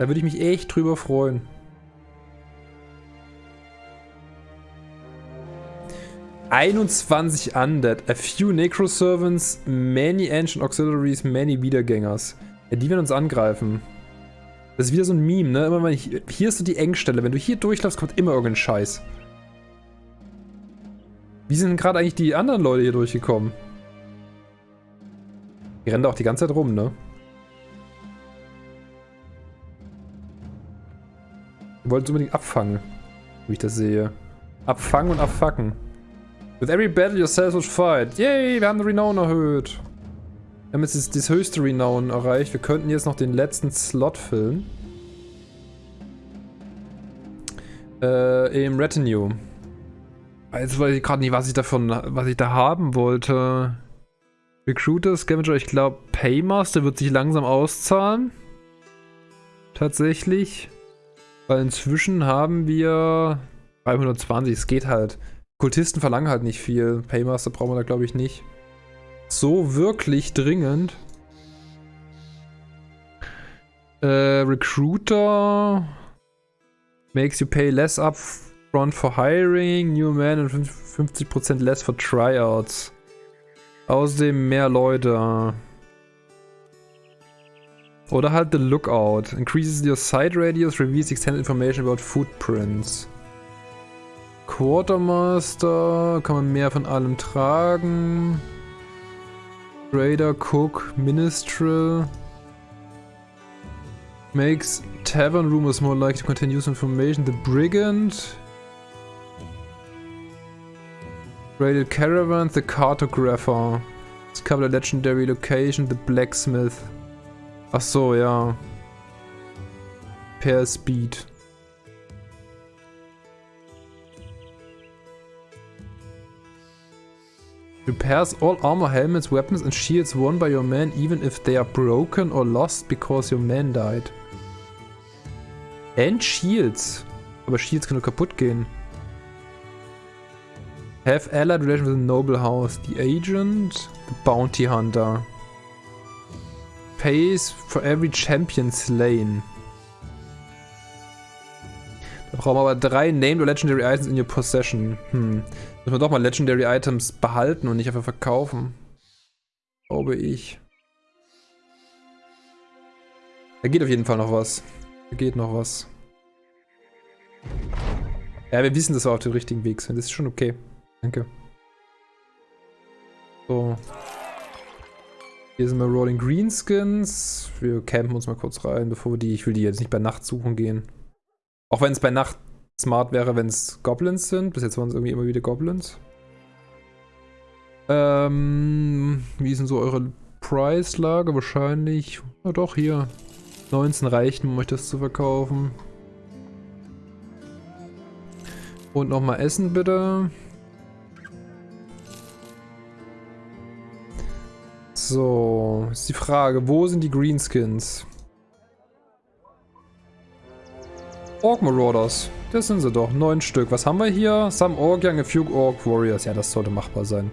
Da würde ich mich echt drüber freuen. ...21 Undead, a few Necroservants, many Ancient Auxiliaries, many Wiedergängers. Ja, die werden uns angreifen. Das ist wieder so ein Meme, ne? Immer wenn ich, hier ist so die Engstelle. Wenn du hier durchläufst, kommt immer irgendein Scheiß. Wie sind gerade eigentlich die anderen Leute hier durchgekommen? Die rennen da auch die ganze Zeit rum, ne? Wir wollten es unbedingt abfangen, wie ich das sehe. Abfangen und abfacken. With every battle yourself will fight. Yay, wir haben den Renown erhöht. Wir haben jetzt das, das höchste Renown erreicht. Wir könnten jetzt noch den letzten Slot füllen. Äh, im Retinue. Jetzt weiß ich gerade nicht, was ich davon, was ich da haben wollte. Recruiter, Scavenger, ich glaube Paymaster wird sich langsam auszahlen. Tatsächlich. Weil inzwischen haben wir 320, es geht halt. Kultisten verlangen halt nicht viel. Paymaster brauchen wir da glaube ich nicht. So wirklich dringend. Äh, Recruiter makes you pay less upfront for hiring, new man und 50% less for tryouts. Außerdem mehr Leute. Oder halt The Lookout. Increases your sight radius, reveals extended information about footprints. Quartermaster, kann man mehr von allem tragen. Trader, Cook, Ministral. Makes tavern rumors more likely to contain useful information. The Brigand. Raided Caravan, the Cartographer. Discover a legendary location, the Blacksmith. Ach so, ja. Per Speed. Repairs all armor, helmets, weapons and shields worn by your men even if they are broken or lost because your man died. And Shields. Aber Shields können kaputt gehen. Have allied relation with the noble house. The agent. The bounty hunter. Pays for every champion slain. Da brauchen wir aber drei Named or Legendary Items in your possession. Hm. Müssen wir doch mal Legendary Items behalten und nicht einfach verkaufen. Glaube ich. Da geht auf jeden Fall noch was. Da geht noch was. Ja, wir wissen, dass wir auf dem richtigen Weg sind. Das ist schon okay. Danke. So. Hier sind wir Rolling Greenskins. Wir campen uns mal kurz rein, bevor wir die... Ich will die jetzt nicht bei Nacht suchen gehen. Auch wenn es bei Nacht smart wäre, wenn es Goblins sind. Bis jetzt waren es irgendwie immer wieder Goblins. Ähm, wie ist denn so eure Preislage? Wahrscheinlich... Na doch, hier. 19 reichen, um euch das zu verkaufen. Und nochmal Essen bitte. So, ist die Frage, wo sind die Greenskins? Orc Marauders, das sind sie doch, neun Stück. Was haben wir hier? Some Orc Young, a few Orc Warriors. Ja, das sollte machbar sein.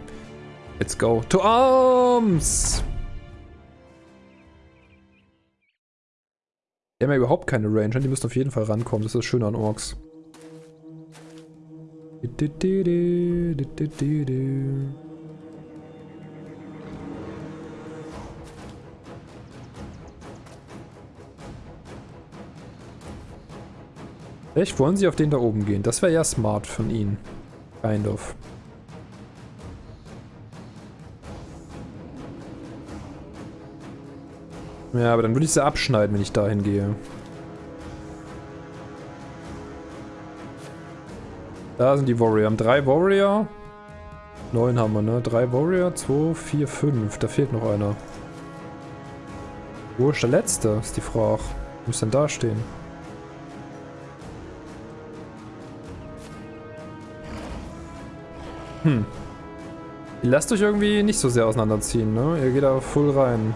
Let's go. To arms! Die haben ja überhaupt keine Range, die müssen auf jeden Fall rankommen. Das ist das Schöne an Orks. Du, du, du, Vielleicht wollen sie auf den da oben gehen. Das wäre ja smart von ihnen. Kind of. Ja, aber dann würde ich sie abschneiden, wenn ich dahin gehe. Da sind die Warrior. Haben drei Warrior. Neun haben wir, ne? Drei Warrior, zwei, vier, fünf. Da fehlt noch einer. Wo ist der letzte, ist die Frage. Muss denn da stehen? Hm. Ihr lasst euch irgendwie nicht so sehr auseinanderziehen, ne? Ihr geht da voll rein.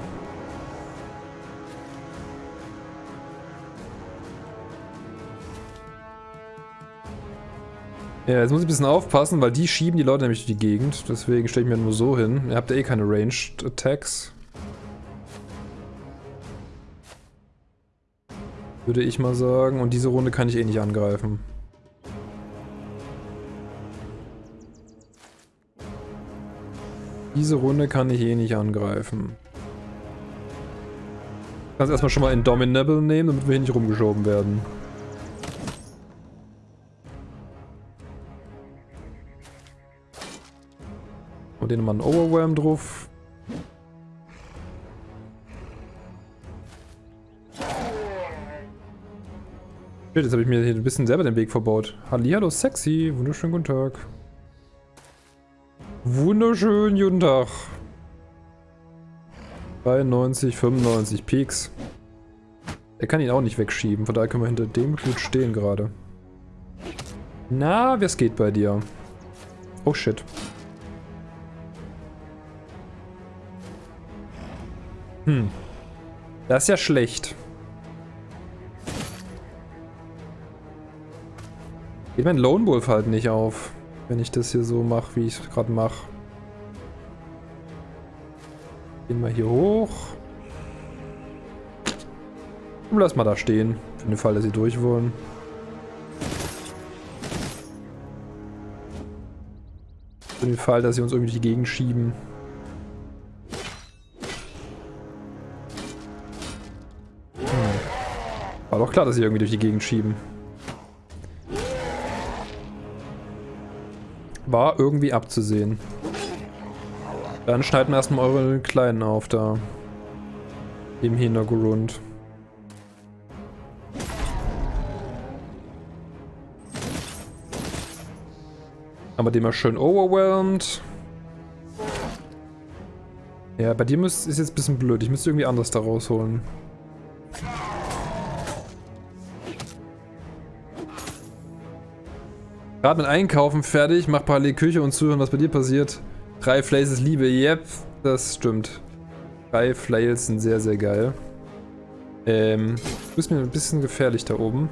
Ja, jetzt muss ich ein bisschen aufpassen, weil die schieben die Leute nämlich durch die Gegend. Deswegen stelle ich mir nur so hin. Ihr habt ja eh keine Ranged Attacks. Würde ich mal sagen. Und diese Runde kann ich eh nicht angreifen. Diese Runde kann ich eh nicht angreifen. Ich kann es erstmal schon mal Indominable nehmen, damit wir hier nicht rumgeschoben werden. Und den nochmal einen Overwhelm drauf. Jetzt habe ich mir hier ein bisschen selber den Weg verbaut. Hallihallo, sexy. Wunderschönen guten Tag. Wunderschön, guten Tag. 93, 95 Peaks. Er kann ihn auch nicht wegschieben, von daher können wir hinter dem gut stehen gerade. Na, wer es geht bei dir? Oh shit. Hm. Das ist ja schlecht. Geht mein Lone Wolf halt nicht auf wenn ich das hier so mache, wie ich es gerade mache. Gehen wir hier hoch. Und lass mal da stehen, für den Fall, dass sie durch wollen. Für den Fall, dass sie uns irgendwie die Gegend schieben. Hm. War doch klar, dass sie irgendwie durch die Gegend schieben. War irgendwie abzusehen. Dann schneiden wir erstmal eure Kleinen auf da. Im Hintergrund. Haben wir den mal schön overwhelmed. Ja, bei dir muss, ist jetzt ein bisschen blöd. Ich müsste irgendwie anders da rausholen. Gerade mit Einkaufen fertig, mach parallel Küche und zuhören, was bei dir passiert. Drei Flails ist Liebe, yep, das stimmt. Drei Flails sind sehr, sehr geil. Ähm, du bist mir ein bisschen gefährlich da oben.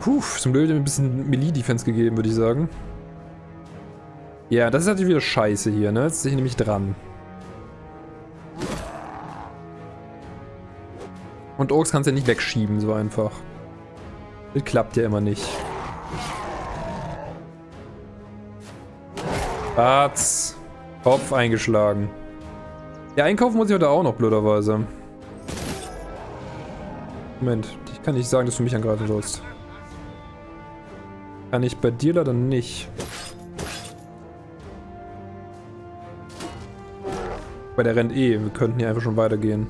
Puh, zum Glück hat mir ein bisschen Melee-Defense gegeben, würde ich sagen. Ja, das ist natürlich wieder scheiße hier, ne? Jetzt ist ich nämlich dran. Und Orks kannst du ja nicht wegschieben, so einfach. Das klappt ja immer nicht. Arzt. Kopf eingeschlagen. Ja, einkaufen muss ich heute auch noch, blöderweise. Moment, ich kann nicht sagen, dass du mich angreifen sollst. Kann ich bei dir leider nicht. Weil der rennt eh. Wir könnten hier einfach schon weitergehen.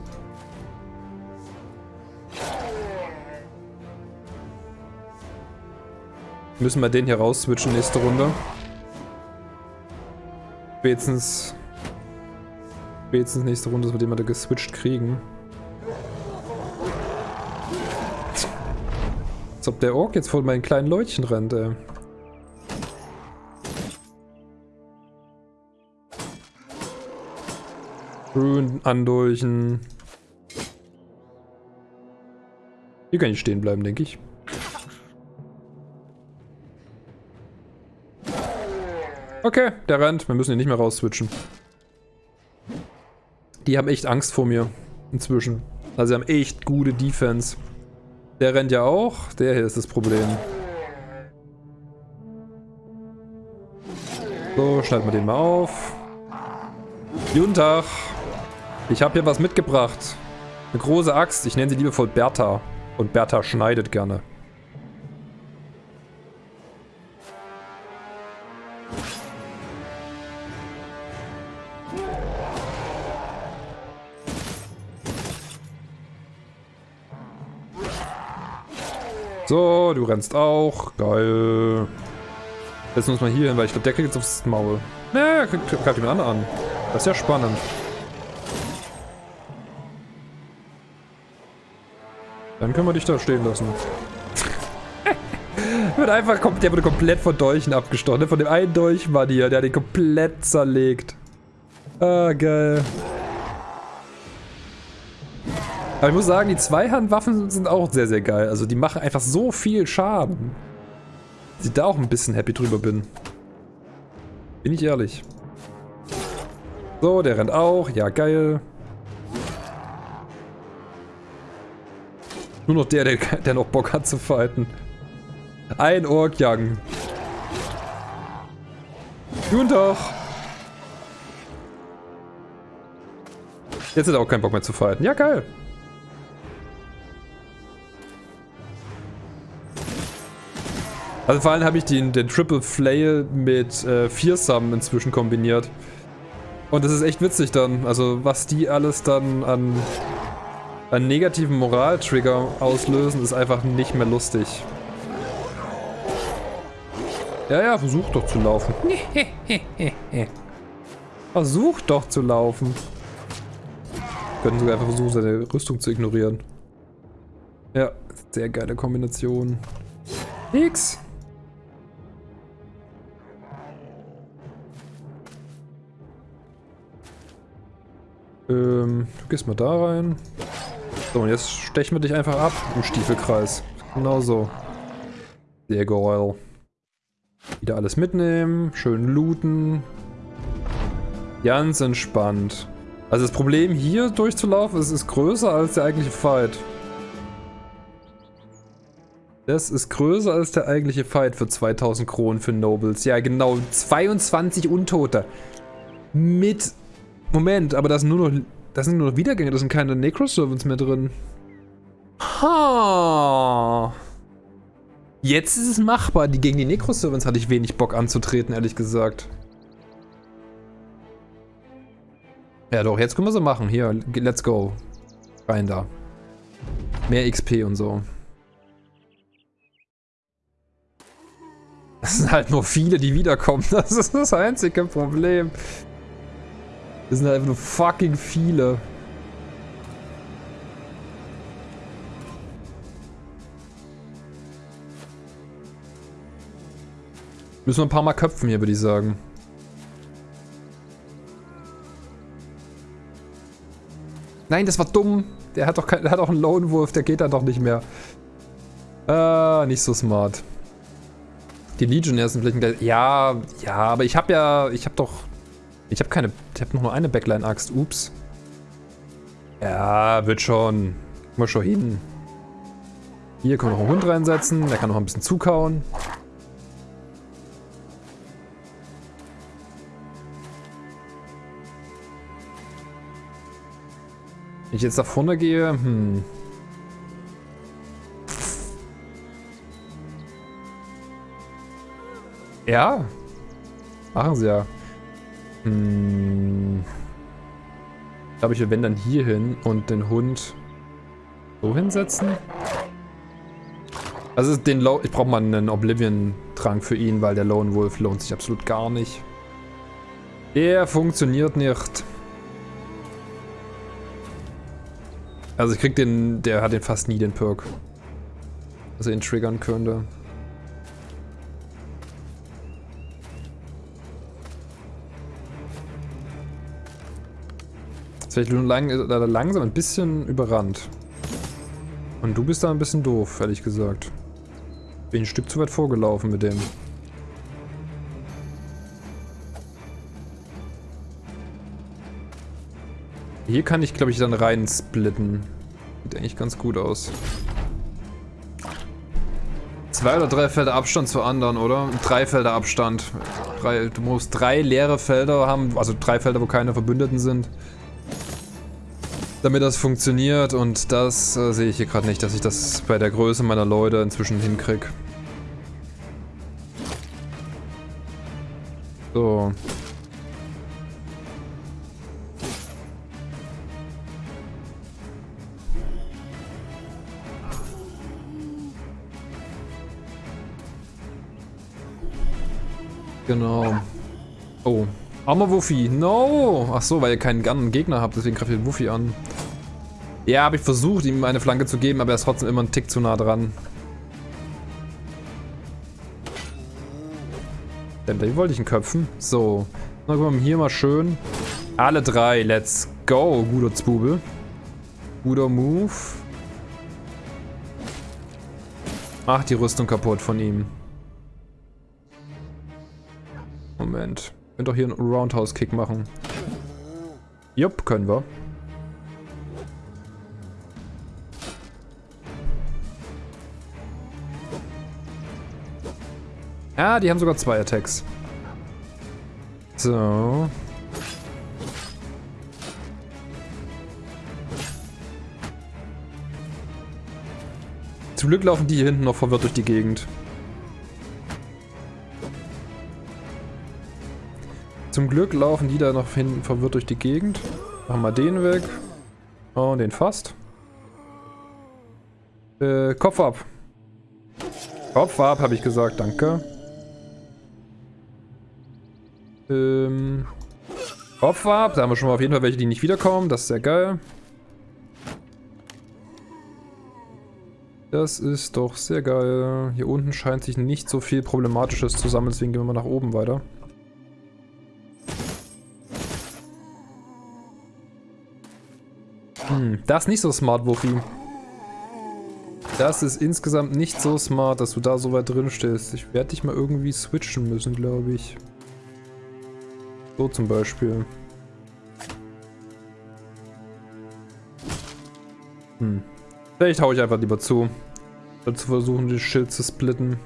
Müssen wir den hier raus switchen nächste Runde. Spätestens... Spätestens nächste Runde, dass wir den mal da geswitcht kriegen. Als ob der Ork jetzt vor meinen kleinen Leutchen rennt, ey. Grün andurchen. Hier kann ich stehen bleiben, denke ich. Okay, der rennt. Wir müssen ihn nicht mehr rausswitchen. Die haben echt Angst vor mir. Inzwischen. Also sie haben echt gute Defense. Der rennt ja auch. Der hier ist das Problem. So, schalten wir den mal auf. Guten Tag. Ich habe hier was mitgebracht. Eine große Axt. Ich nenne sie liebevoll Bertha. Und Bertha schneidet gerne. So, du rennst auch. Geil. Wir uns mal hier hin, weil ich glaube, der kriegt jetzt aufs Maul. Ne, greift jemand anderen an. Das ist ja spannend. Dann können wir dich da stehen lassen. wird einfach, der wurde komplett von Dolchen abgestochen. Ne? Von dem einen Dolchmann hier, der hat den komplett zerlegt. Ah, geil. Aber ich muss sagen, die Zweihandwaffen sind auch sehr, sehr geil. Also die machen einfach so viel Schaden. Dass ich da auch ein bisschen happy drüber bin. Bin ich ehrlich. So, der rennt auch. Ja, geil. Nur noch der, der, der noch Bock hat zu fighten. Ein Ork-Young. Guten Tag. Jetzt hat er auch keinen Bock mehr zu fighten. Ja, geil. Also vor allem habe ich den, den Triple Flail mit äh, Fearsome inzwischen kombiniert. Und das ist echt witzig dann. Also was die alles dann an, an negativen Moral-Trigger auslösen, ist einfach nicht mehr lustig. Ja, ja, versuch doch zu laufen. versuch doch zu laufen. Wir können sogar einfach versuchen, seine Rüstung zu ignorieren. Ja, sehr geile Kombination. Nix. Ähm, du gehst mal da rein. So, und jetzt stechen wir dich einfach ab im Stiefelkreis. Genau so. Sehr geil. Wieder alles mitnehmen, schön looten. Ganz entspannt. Also das Problem hier durchzulaufen, ist, ist größer als der eigentliche Fight. Das ist größer als der eigentliche Fight für 2000 Kronen für Nobles. Ja, genau. 22 Untote. Mit Moment, aber das sind nur noch, das sind nur noch Wiedergänge, da sind keine Necro-Servants mehr drin. Ha. Jetzt ist es machbar. Die gegen die Necro-Servants hatte ich wenig Bock anzutreten, ehrlich gesagt. Ja doch, jetzt können wir sie machen. Hier, let's go. Rein da. Mehr XP und so. Das sind halt nur viele, die wiederkommen. Das ist das einzige Problem. Das sind halt einfach nur fucking viele. Müssen wir ein paar Mal köpfen hier, würde ich sagen. Nein, das war dumm. Der hat doch, kein, der hat auch einen Lone Wolf, der geht dann doch nicht mehr. Ah, nicht so smart. Die Legionnaires sind vielleicht ein Ja, ja, aber ich habe ja, ich habe doch, ich habe keine, ich habe noch nur eine Backline-Axt. Ups. Ja, wird schon. Guck mal schon hin. Hier können wir noch einen Hund reinsetzen, der kann noch ein bisschen zukauen. Wenn ich jetzt nach vorne gehe, hm. Ja. Machen sie ja. Hm. Ich glaube, ich will wenn dann hier hin und den Hund so hinsetzen. Also den Lo ich brauche mal einen Oblivion-Trank für ihn, weil der Lone Wolf lohnt sich absolut gar nicht. Der funktioniert nicht. Also ich krieg den, der hat den fast nie, den Perk. Er ihn triggern könnte. Jetzt werde ich nur lang, äh, langsam ein bisschen überrannt. Und du bist da ein bisschen doof, ehrlich gesagt. Bin ein Stück zu weit vorgelaufen mit dem. Hier kann ich, glaube ich, dann rein splitten. Sieht eigentlich ganz gut aus. Zwei oder drei Felder Abstand zu anderen, oder? Drei Felder Abstand. Drei, du musst drei leere Felder haben, also drei Felder, wo keine Verbündeten sind. Damit das funktioniert und das äh, sehe ich hier gerade nicht, dass ich das bei der Größe meiner Leute inzwischen hinkriege. So. Genau. Oh. Armer Wuffi. No! Ach so, weil ihr keinen anderen Gegner habt, deswegen greift ihr den Wuffi an. Ja, habe ich versucht, ihm eine Flanke zu geben, aber er ist trotzdem immer einen Tick zu nah dran. Denn den wollte ich ihn köpfen. So. Dann gucken wir hier mal schön. Alle drei. Let's go, guter Zbubel. Guter Move. Macht die Rüstung kaputt von ihm. Moment. Könnt doch hier einen Roundhouse-Kick machen. Jupp, können wir. Ah, die haben sogar zwei Attacks. So. Zum Glück laufen die hier hinten noch verwirrt durch die Gegend. Zum Glück laufen die da noch hinten verwirrt durch die Gegend. Machen wir den weg. Oh, den fast. Äh, Kopf ab. Kopf ab, habe ich gesagt, danke. Ähm, Kopf ab, da haben wir schon mal auf jeden Fall welche, die nicht wiederkommen. Das ist sehr geil. Das ist doch sehr geil. Hier unten scheint sich nicht so viel Problematisches zu sammeln, deswegen gehen wir mal nach oben weiter. Das ist nicht so smart, Wuffi. Das ist insgesamt nicht so smart, dass du da so weit drin stehst. Ich werde dich mal irgendwie switchen müssen, glaube ich. So zum Beispiel. Hm. Vielleicht hau ich einfach lieber zu. Zu versuchen, den Schild zu splitten.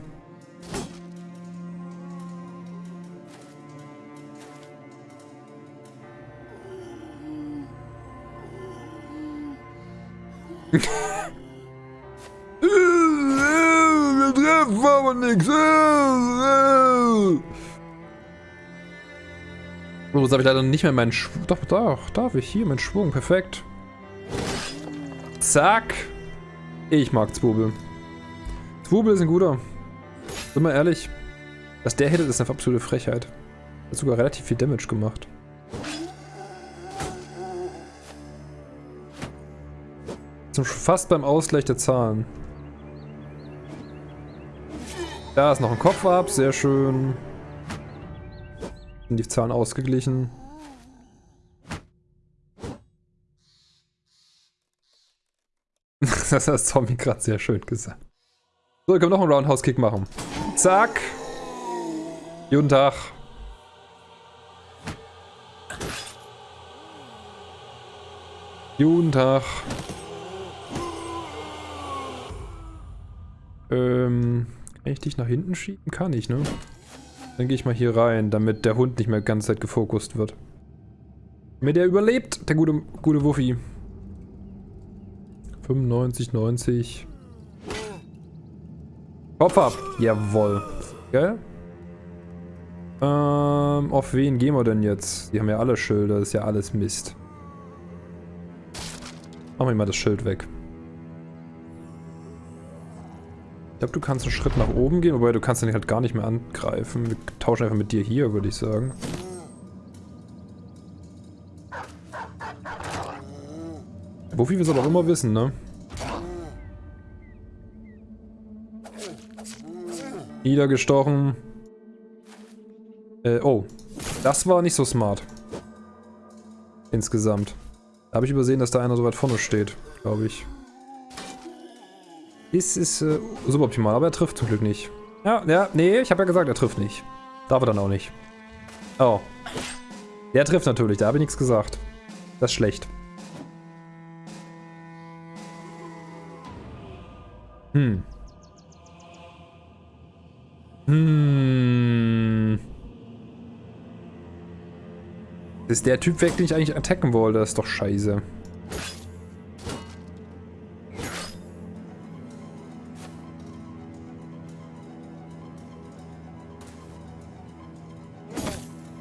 Aber nix. So, jetzt habe ich leider nicht mehr meinen Schwung. Doch, doch, darf ich. Hier, mein Schwung. Perfekt. Zack. Ich mag Zwobel. Zwobel ist ein guter. Sind wir ehrlich. Dass der hittet, ist eine absolute Frechheit. Hat sogar relativ viel Damage gemacht. Sind fast beim Ausgleich der Zahlen. Da ist noch ein Kopf ab, sehr schön. Sind die Zahlen ausgeglichen. das hat Zombie gerade sehr schön gesagt. So, ich kann noch einen Roundhouse-Kick machen. Zack. Guten Tag. Guten Tag. Ähm, kann ich dich nach hinten schieben? Kann ich, ne? Dann gehe ich mal hier rein, damit der Hund nicht mehr die ganze Zeit gefokust wird. Damit der überlebt, der gute, gute Wuffi. 95, 90. Kopf ab. Jawoll. Gell? Ähm, auf wen gehen wir denn jetzt? Die haben ja alle Schilder, das ist ja alles Mist. Machen wir mal das Schild weg. Ich glaube, du kannst einen Schritt nach oben gehen, wobei du kannst den halt gar nicht mehr angreifen. Wir tauschen einfach mit dir hier, würde ich sagen. Wofür wir es aber auch immer wissen, ne? Niedergestochen. Äh, oh. Das war nicht so smart. Insgesamt. Da habe ich übersehen, dass da einer so weit vorne steht, glaube ich. Ist, ist äh, suboptimal, aber er trifft zum Glück nicht. Ja, ja, nee, ich habe ja gesagt, er trifft nicht. Darf er dann auch nicht. Oh. Der trifft natürlich, da habe ich nichts gesagt. Das ist schlecht. Hm. Hm. Ist der Typ weg, den ich eigentlich attacken wollte. Das ist doch scheiße.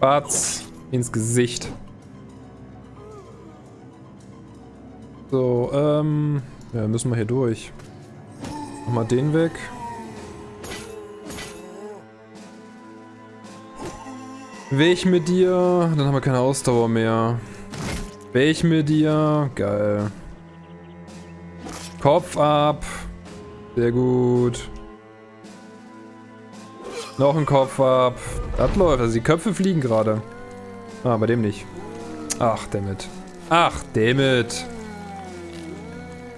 Batz ins Gesicht. So, ähm... Ja, müssen wir hier durch. Mach mal den weg. Weg mit dir. Dann haben wir keine Ausdauer mehr. Weg mit dir. Geil. Kopf ab. Sehr gut. Noch ein Kopf ab. Das läuft. Also die Köpfe fliegen gerade. Ah, bei dem nicht. Ach, damit. Ach, damit.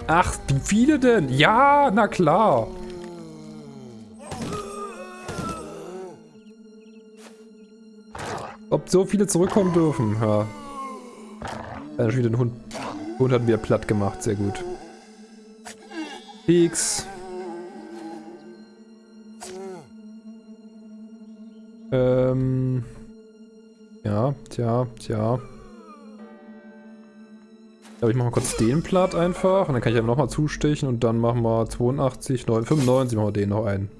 Ach, wie viele denn? Ja, na klar. Ob so viele zurückkommen dürfen, ja. Dann schon wieder den Hund. Hund hat wieder platt gemacht, sehr gut. Peaks. Ähm. Ja, tja, tja. Ich glaube, ich mache mal kurz den platt einfach. Und dann kann ich ja nochmal zustechen und dann machen wir 82, 9, 95 machen wir den noch ein.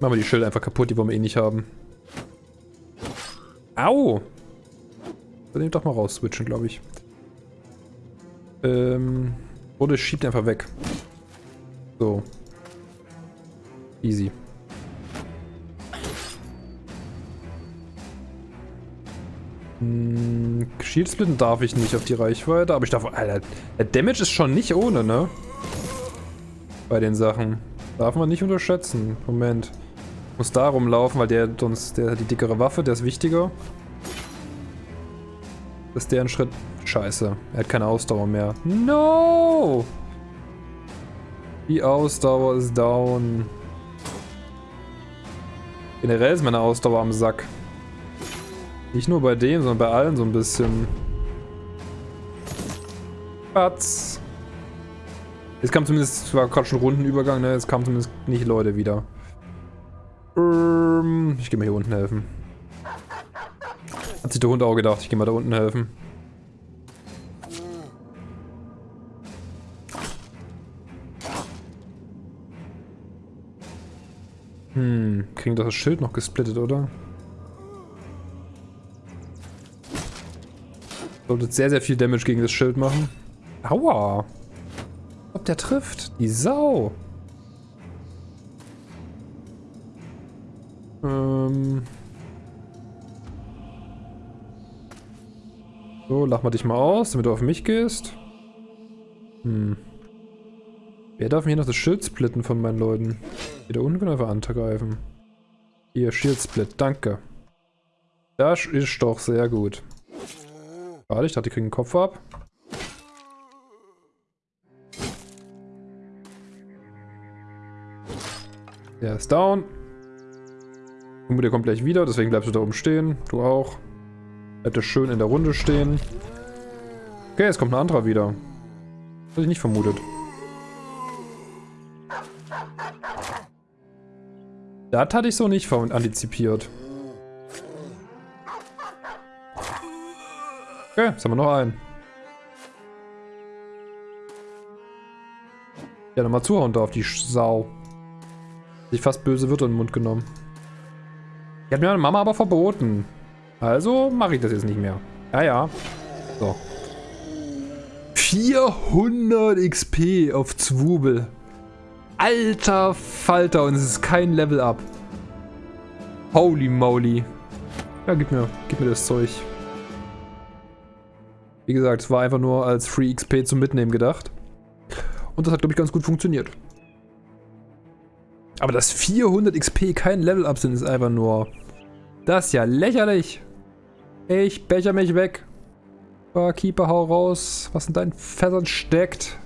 Machen wir die Schilder einfach kaputt, die wollen wir eh nicht haben. Au! Dann nehmt doch mal raus switchen, glaube ich. Ähm. Oder schiebt einfach weg. So. Easy. Hm, Shield splitten darf ich nicht auf die Reichweite, aber ich darf... Alter, der Damage ist schon nicht ohne, ne? Bei den Sachen. Darf man nicht unterschätzen. Moment. Muss da rumlaufen, weil der sonst... Der hat die dickere Waffe, der ist wichtiger. Ist der ein Schritt... Scheiße. Er hat keine Ausdauer mehr. No! Die Ausdauer ist down. Generell ist meine Ausdauer am Sack. Nicht nur bei dem, sondern bei allen so ein bisschen. Patz. Jetzt kam zumindest, zwar gerade schon Rundenübergang, ne? Jetzt kamen zumindest nicht Leute wieder. Ähm, ich gehe mal hier unten helfen. Hat sich der Hund auch gedacht, ich gehe mal da unten helfen. Hm, kriegen das Schild noch gesplittet, oder? Sollte sehr, sehr viel Damage gegen das Schild machen. Aua! Ob der trifft? Die Sau! Ähm... So, lach mal dich mal aus, damit du auf mich gehst. Hm. Wer darf mir hier noch das Schild splitten von meinen Leuten? Wieder einfach angreifen. Hier, Shield Split, danke. Das ist doch sehr gut. Warte, ich dachte, die kriegen den Kopf ab. Der ist down. Und der kommt gleich wieder, deswegen bleibst du da oben stehen. Du auch. Er schön in der Runde stehen. Okay, jetzt kommt ein anderer wieder. Hätte ich nicht vermutet. Das hatte ich so nicht antizipiert. Okay, jetzt haben wir noch einen. Ja, nochmal zuhauen da auf die Sau. Sich fast böse Wörter in den Mund genommen. Die hat mir meine Mama aber verboten. Also mache ich das jetzt nicht mehr. Ja, ja. So. 400 XP auf Zwubel. Alter Falter, und es ist kein Level Up. Holy moly. Ja, gib mir, gib mir das Zeug. Wie gesagt, es war einfach nur als Free XP zum Mitnehmen gedacht. Und das hat, glaube ich, ganz gut funktioniert. Aber dass 400 XP kein Level Up sind, ist einfach nur... Das ist ja lächerlich. Ich becher mich weg. Keeper, hau raus. Was in deinen Fässern steckt.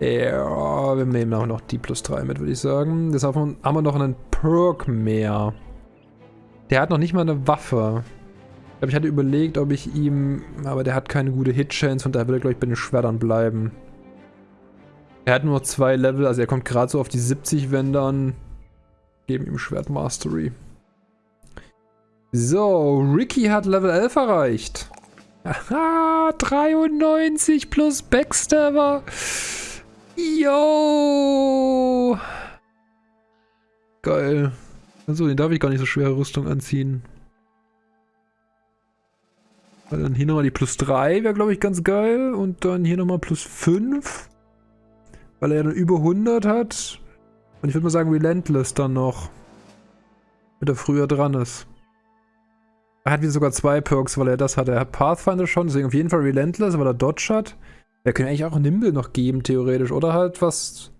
Ja, wir nehmen auch noch die plus 3 mit, würde ich sagen. Deshalb haben wir noch einen Perk mehr. Der hat noch nicht mal eine Waffe. Ich glaube, ich hatte überlegt, ob ich ihm... Aber der hat keine gute Hit-Chance, von daher will er, glaube ich, bei den Schwertern bleiben. Er hat nur zwei Level, also er kommt gerade so auf die 70, wenn dann... Geben ihm Schwert Mastery. So, Ricky hat Level 11 erreicht. Aha, 93 plus Backstabber. Yo. Geil. Also, den darf ich gar nicht so schwere Rüstung anziehen. Weil dann hier nochmal die plus 3 wäre, glaube ich, ganz geil. Und dann hier nochmal plus 5. Weil er ja dann über 100 hat. Und ich würde mal sagen Relentless dann noch. Damit er früher dran ist. Er hat wieder sogar zwei Perks, weil er das hat. Er hat Pathfinder schon, deswegen auf jeden Fall Relentless, weil er Dodge hat. Er könnte eigentlich auch Nimble noch geben, theoretisch. Oder halt was...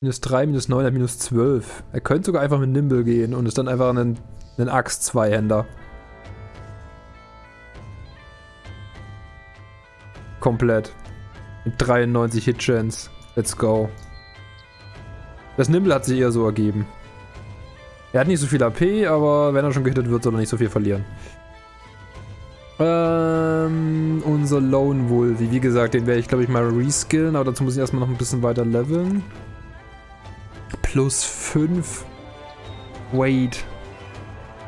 Minus 3, minus 9, minus 12. Er könnte sogar einfach mit Nimble gehen und ist dann einfach ein, ein Axt-Zweihänder. Komplett. Mit 93 Hit-Chance. Let's go. Das Nimble hat sich eher so ergeben. Er hat nicht so viel AP, aber wenn er schon gehittet wird, soll er nicht so viel verlieren. Ähm, unser Lone Wolf. Wie gesagt, den werde ich, glaube ich, mal reskillen, aber dazu muss ich erstmal noch ein bisschen weiter leveln. Plus 5. Wait.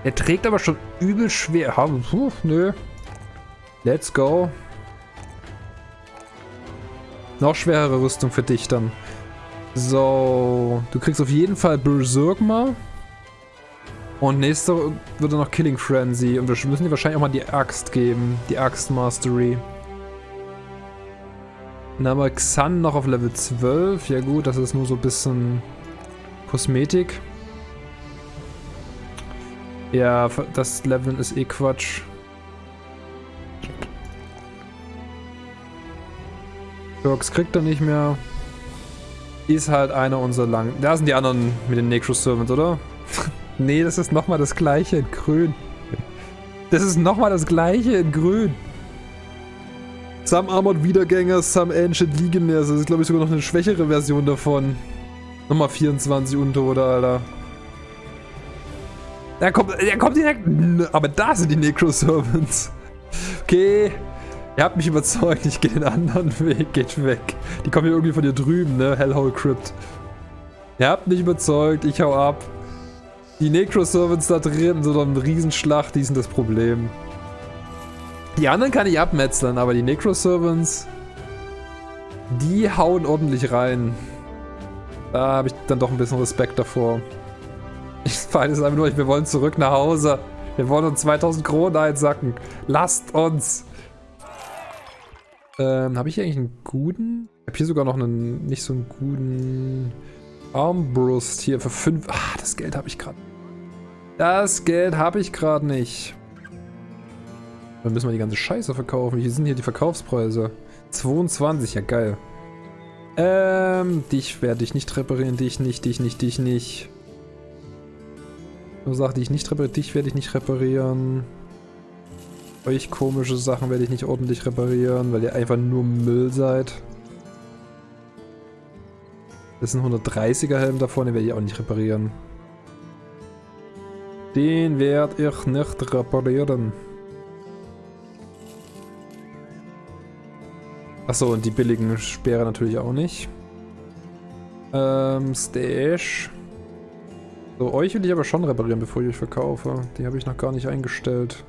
Er trägt aber schon übel schwer. Puh, nö. Let's go. Noch schwerere Rüstung für dich dann. So, du kriegst auf jeden Fall Berserk mal. Und nächste wird dann noch Killing Frenzy. Und wir müssen dir wahrscheinlich auch mal die Axt geben. Die Axt Mastery. Dann haben wir Xan noch auf Level 12. Ja gut, das ist nur so ein bisschen Kosmetik. Ja, das Leveln ist eh Quatsch. Perks kriegt er nicht mehr. Ist halt einer unserer langen... Da sind die anderen mit den Necro Servants, oder? Nee, das ist nochmal das gleiche in grün. Das ist nochmal das gleiche in grün. Some Armored Wiedergänger, Some Ancient Legionnaires. Das ist, glaube ich, sogar noch eine schwächere Version davon. Nochmal 24 Untote, Alter. Der kommt, der kommt direkt... Aber da sind die Necro-Servants. Okay. Ihr habt mich überzeugt. Ich gehe den anderen Weg. Geht weg. Die kommen hier irgendwie von hier drüben, ne? Hellhole Crypt. Ihr habt mich überzeugt. Ich hau ab. Die Necro-Servants da drin, so eine Riesenschlacht, die sind das Problem. Die anderen kann ich abmetzeln, aber die Necro-Servants, die hauen ordentlich rein. Da habe ich dann doch ein bisschen Respekt davor. Ich fahre jetzt einfach nur, wir wollen zurück nach Hause. Wir wollen uns 2000 Kronen einsacken. Lasst uns. Ähm, habe ich hier eigentlich einen guten? Ich habe hier sogar noch einen, nicht so einen guten Armbrust hier für 5. Ah, das Geld habe ich gerade. Das Geld habe ich gerade nicht. Dann müssen wir die ganze Scheiße verkaufen. Wie sind hier die Verkaufspreise? 22, ja geil. Ähm, dich werde ich nicht reparieren, dich nicht, dich nicht, dich nicht. Nur Sachen, die ich nicht repariere, dich werde ich nicht reparieren. Euch komische Sachen werde ich nicht ordentlich reparieren, weil ihr einfach nur Müll seid. Das ist ein 130er Helm da vorne, werde ich auch nicht reparieren. Den werde ich nicht reparieren. Achso, und die billigen Speere natürlich auch nicht. Ähm, Stash. So, euch will ich aber schon reparieren, bevor ich euch verkaufe. Die habe ich noch gar nicht eingestellt.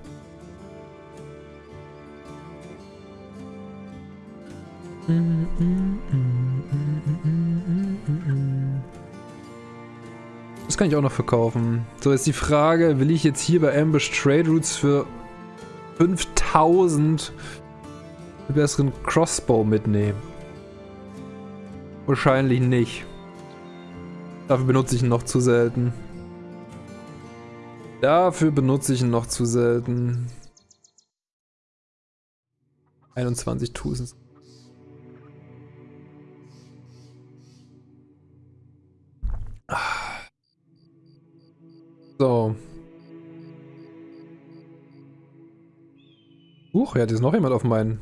Das kann ich auch noch verkaufen. So, jetzt die Frage, will ich jetzt hier bei Ambush Trade Routes für 5000 einen besseren Crossbow mitnehmen? Wahrscheinlich nicht. Dafür benutze ich ihn noch zu selten. Dafür benutze ich ihn noch zu selten. 21.000. So. Huch, ja, hat jetzt noch jemand auf meinen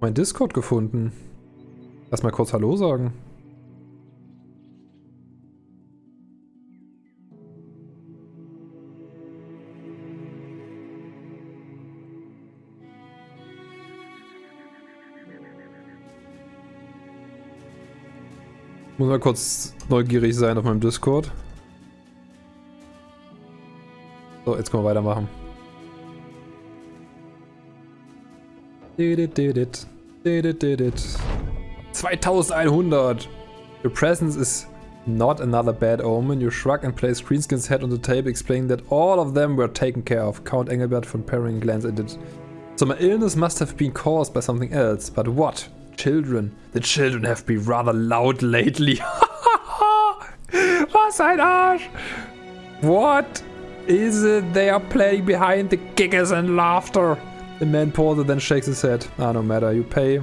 mein Discord gefunden. Lass mal kurz Hallo sagen. Muss mal kurz neugierig sein auf meinem Discord. So, jetzt können wir weitermachen. Did it, did it. Did it, did it. 2100! Your presence is not another bad omen. You shrug and place Greenskin's head on the table, explaining that all of them were taken care of. Count Engelbert von Perrin glanced at it. So my illness must have been caused by something else. But what? Children. The children have been rather loud lately. Was ein Arsch! What is it they are playing behind the giggles and laughter? The man pauses then shakes his head. Ah, no matter. You pay.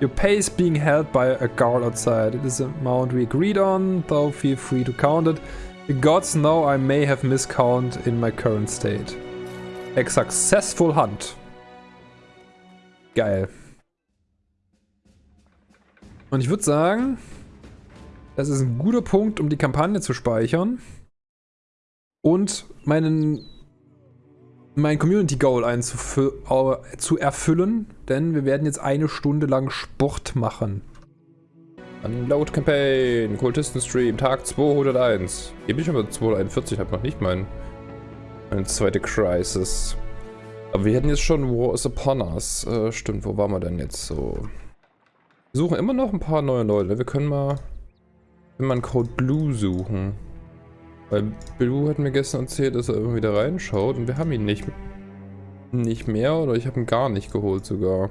Your pay is being held by a guard outside. It is the amount we agreed on, though feel free to count it. The gods know I may have miscounted in my current state. A successful hunt. Geil. Und ich würde sagen, das ist ein guter Punkt, um die Kampagne zu speichern und meinen mein Community Goal zu erfüllen, denn wir werden jetzt eine Stunde lang Sport machen. Unload Campaign, Kultisten Stream, Tag 201. Hier bin ich aber 241, habe noch nicht mein, meine zweite Crisis. Aber wir hätten jetzt schon War is Upon Us. Äh, stimmt, wo waren wir denn jetzt so? Wir suchen immer noch ein paar neue Leute. Wir können mal, mal einen Code Blue suchen. Weil Blue hat mir gestern erzählt, dass er irgendwie da reinschaut und wir haben ihn nicht, nicht mehr oder ich habe ihn gar nicht geholt sogar.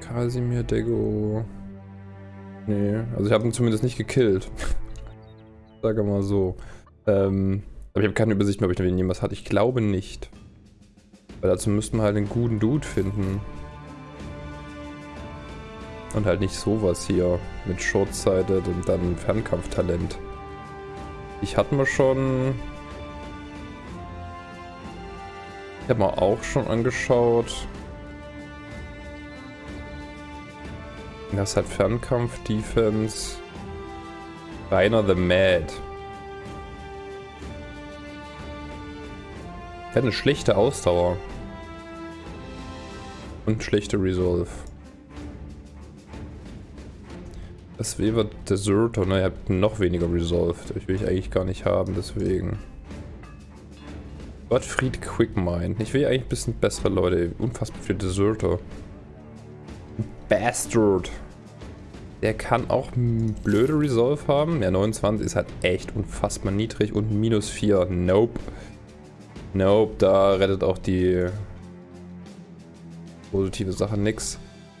Kasimir Dego. Nee, also ich habe ihn zumindest nicht gekillt. Sage mal so. Ähm, aber ich habe keine Übersicht mehr, ob ich noch jemals hatte. Ich glaube nicht. Weil dazu müssten wir halt einen guten Dude finden. Und halt nicht sowas hier mit Short-Sighted und dann Fernkampftalent. Ich hatte mir schon... Ich habe mir auch schon angeschaut. Das halt Fernkampf, Defense. Rainer the Mad. Er hat eine schlechte Ausdauer. Und schlechte Resolve. Das Weaver Deserter, ne, ihr habt noch weniger Resolved. Ich will ich eigentlich gar nicht haben, deswegen. Gottfried Quickmind. Ich will eigentlich ein bisschen bessere Leute. Unfassbar viele Deserter. Bastard. Der kann auch blöde Resolve haben. Ja, 29 ist halt echt unfassbar niedrig und minus 4. Nope. Nope, da rettet auch die positive Sache nix.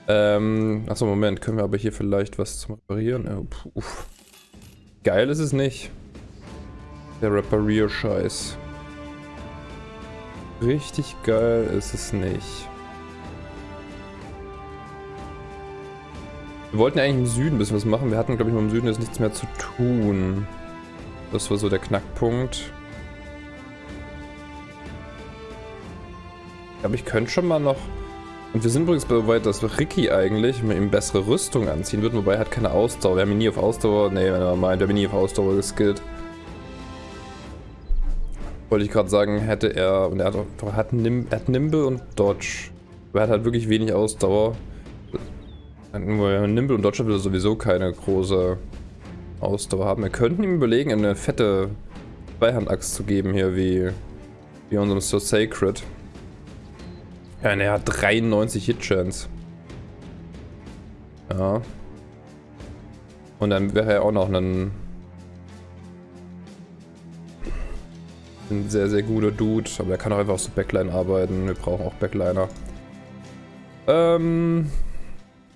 Ähm, achso, Moment, können wir aber hier vielleicht was zum Reparieren? Oh, Geil ist es nicht. Der Reparier-Scheiß. Richtig geil ist es nicht. Wir wollten ja eigentlich im Süden ein bisschen was machen. Wir hatten, glaube ich, mal im Süden jetzt nichts mehr zu tun. Das war so der Knackpunkt. Ich glaube, ich könnte schon mal noch... Und wir sind übrigens so weit, dass Ricky eigentlich mit ihm bessere Rüstung anziehen wird, wobei er hat keine Ausdauer. Wir haben ihn nie auf Ausdauer... Ne, er meint, wir haben ihn nie auf Ausdauer geskillt. Wollte ich gerade sagen, hätte er... Und er hat, auch, hat, Nim, er hat Nimble und Dodge. Aber er hat halt wirklich wenig Ausdauer. Nimble und Dodge will sowieso keine große Ausdauer haben. Wir könnten ihm überlegen, eine fette Zweihandaxt zu geben hier, wie, wie unserem So Sacred. Ja, er hat 93 Hitchance. Ja. Und dann wäre er auch noch ein, ein sehr, sehr guter Dude. Aber er kann auch einfach so Backline arbeiten. Wir brauchen auch Backliner. Ähm...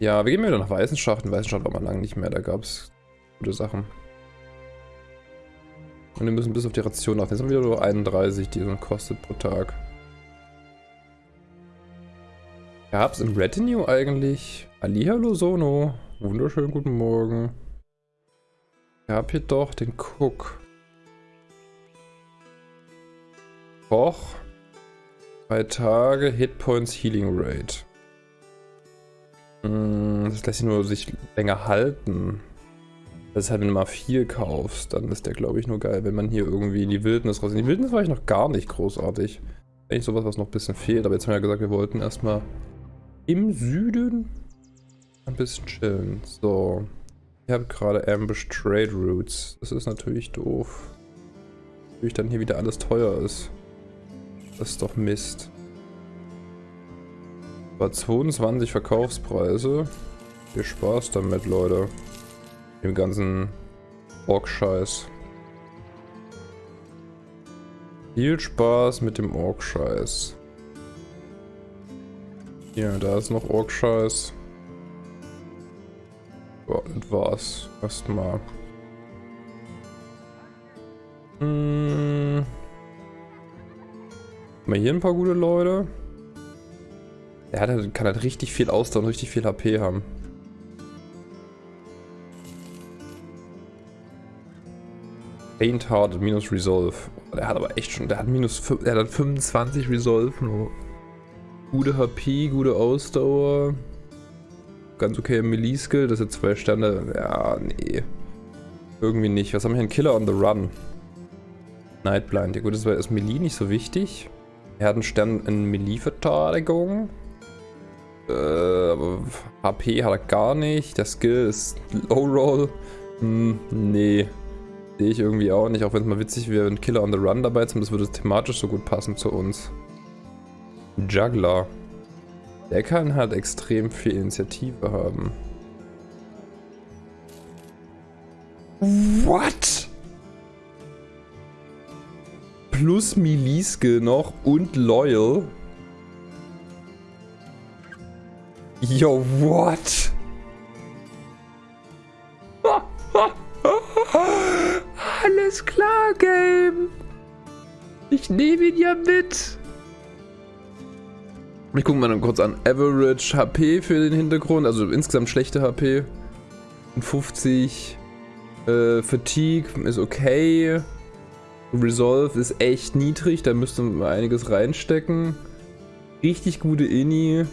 Ja, wir gehen wieder nach Weißenschacht. In Weißenschacht war man lange nicht mehr, da gab es gute Sachen. Und wir müssen bis auf die Ration achten. Jetzt haben wir wieder nur 31, die so kostet pro Tag. Gab es im Retinue eigentlich Hallihallo Sono? Wunderschönen guten Morgen. Gab hier doch den Cook. Koch. Zwei Tage Hitpoints Healing Rate. Hm, das lässt sich nur sich länger halten. Das ist halt, wenn du mal viel kaufst, dann ist der, glaube ich, nur geil, wenn man hier irgendwie in die Wildnis raus... In die Wildnis war ich noch gar nicht großartig. Eigentlich sowas, was noch ein bisschen fehlt, aber jetzt haben wir ja gesagt, wir wollten erstmal im Süden ein bisschen chillen. So. Ich habe gerade Ambush Trade Routes. Das ist natürlich doof. Natürlich dann hier wieder alles teuer ist. Das ist doch Mist. War 22 Verkaufspreise. Viel Spaß damit, Leute. Dem ganzen Ork-Scheiß. Viel Spaß mit dem Ork-Scheiß. Hier, da ist noch Ork-Scheiß. Das war's. Erstmal. Hm. Mal hier ein paar gute Leute. Der halt, kann halt richtig viel Ausdauer und richtig viel HP haben. Faint Heart minus Resolve. Der hat aber echt schon, der hat minus, der hat 25 Resolve. Nur. Gute HP, gute Ausdauer. Ganz okay Melee Skill, das sind zwei Sterne. Ja, nee. Irgendwie nicht. Was haben wir hier? Ein Killer on the Run. Nightblind. Ja gut, das war erst Melee nicht so wichtig. Er hat einen Stern in Melee-Verteidigung. Äh, aber HP hat er gar nicht. Der Skill ist Low Roll. Hm, nee. Sehe ich irgendwie auch nicht. Auch wenn es mal witzig wäre, wenn Killer on the Run dabei ist. Das würde thematisch so gut passen zu uns. Juggler. Der kann halt extrem viel Initiative haben. What? Plus Melee-Skill noch und Loyal. Yo, what? Alles klar, Game. Ich nehme ihn ja mit. Ich gucke mal kurz an. Average HP für den Hintergrund, also insgesamt schlechte HP. 50. Äh, Fatigue ist okay. Resolve ist echt niedrig, da müsste man einiges reinstecken. Richtig gute Inni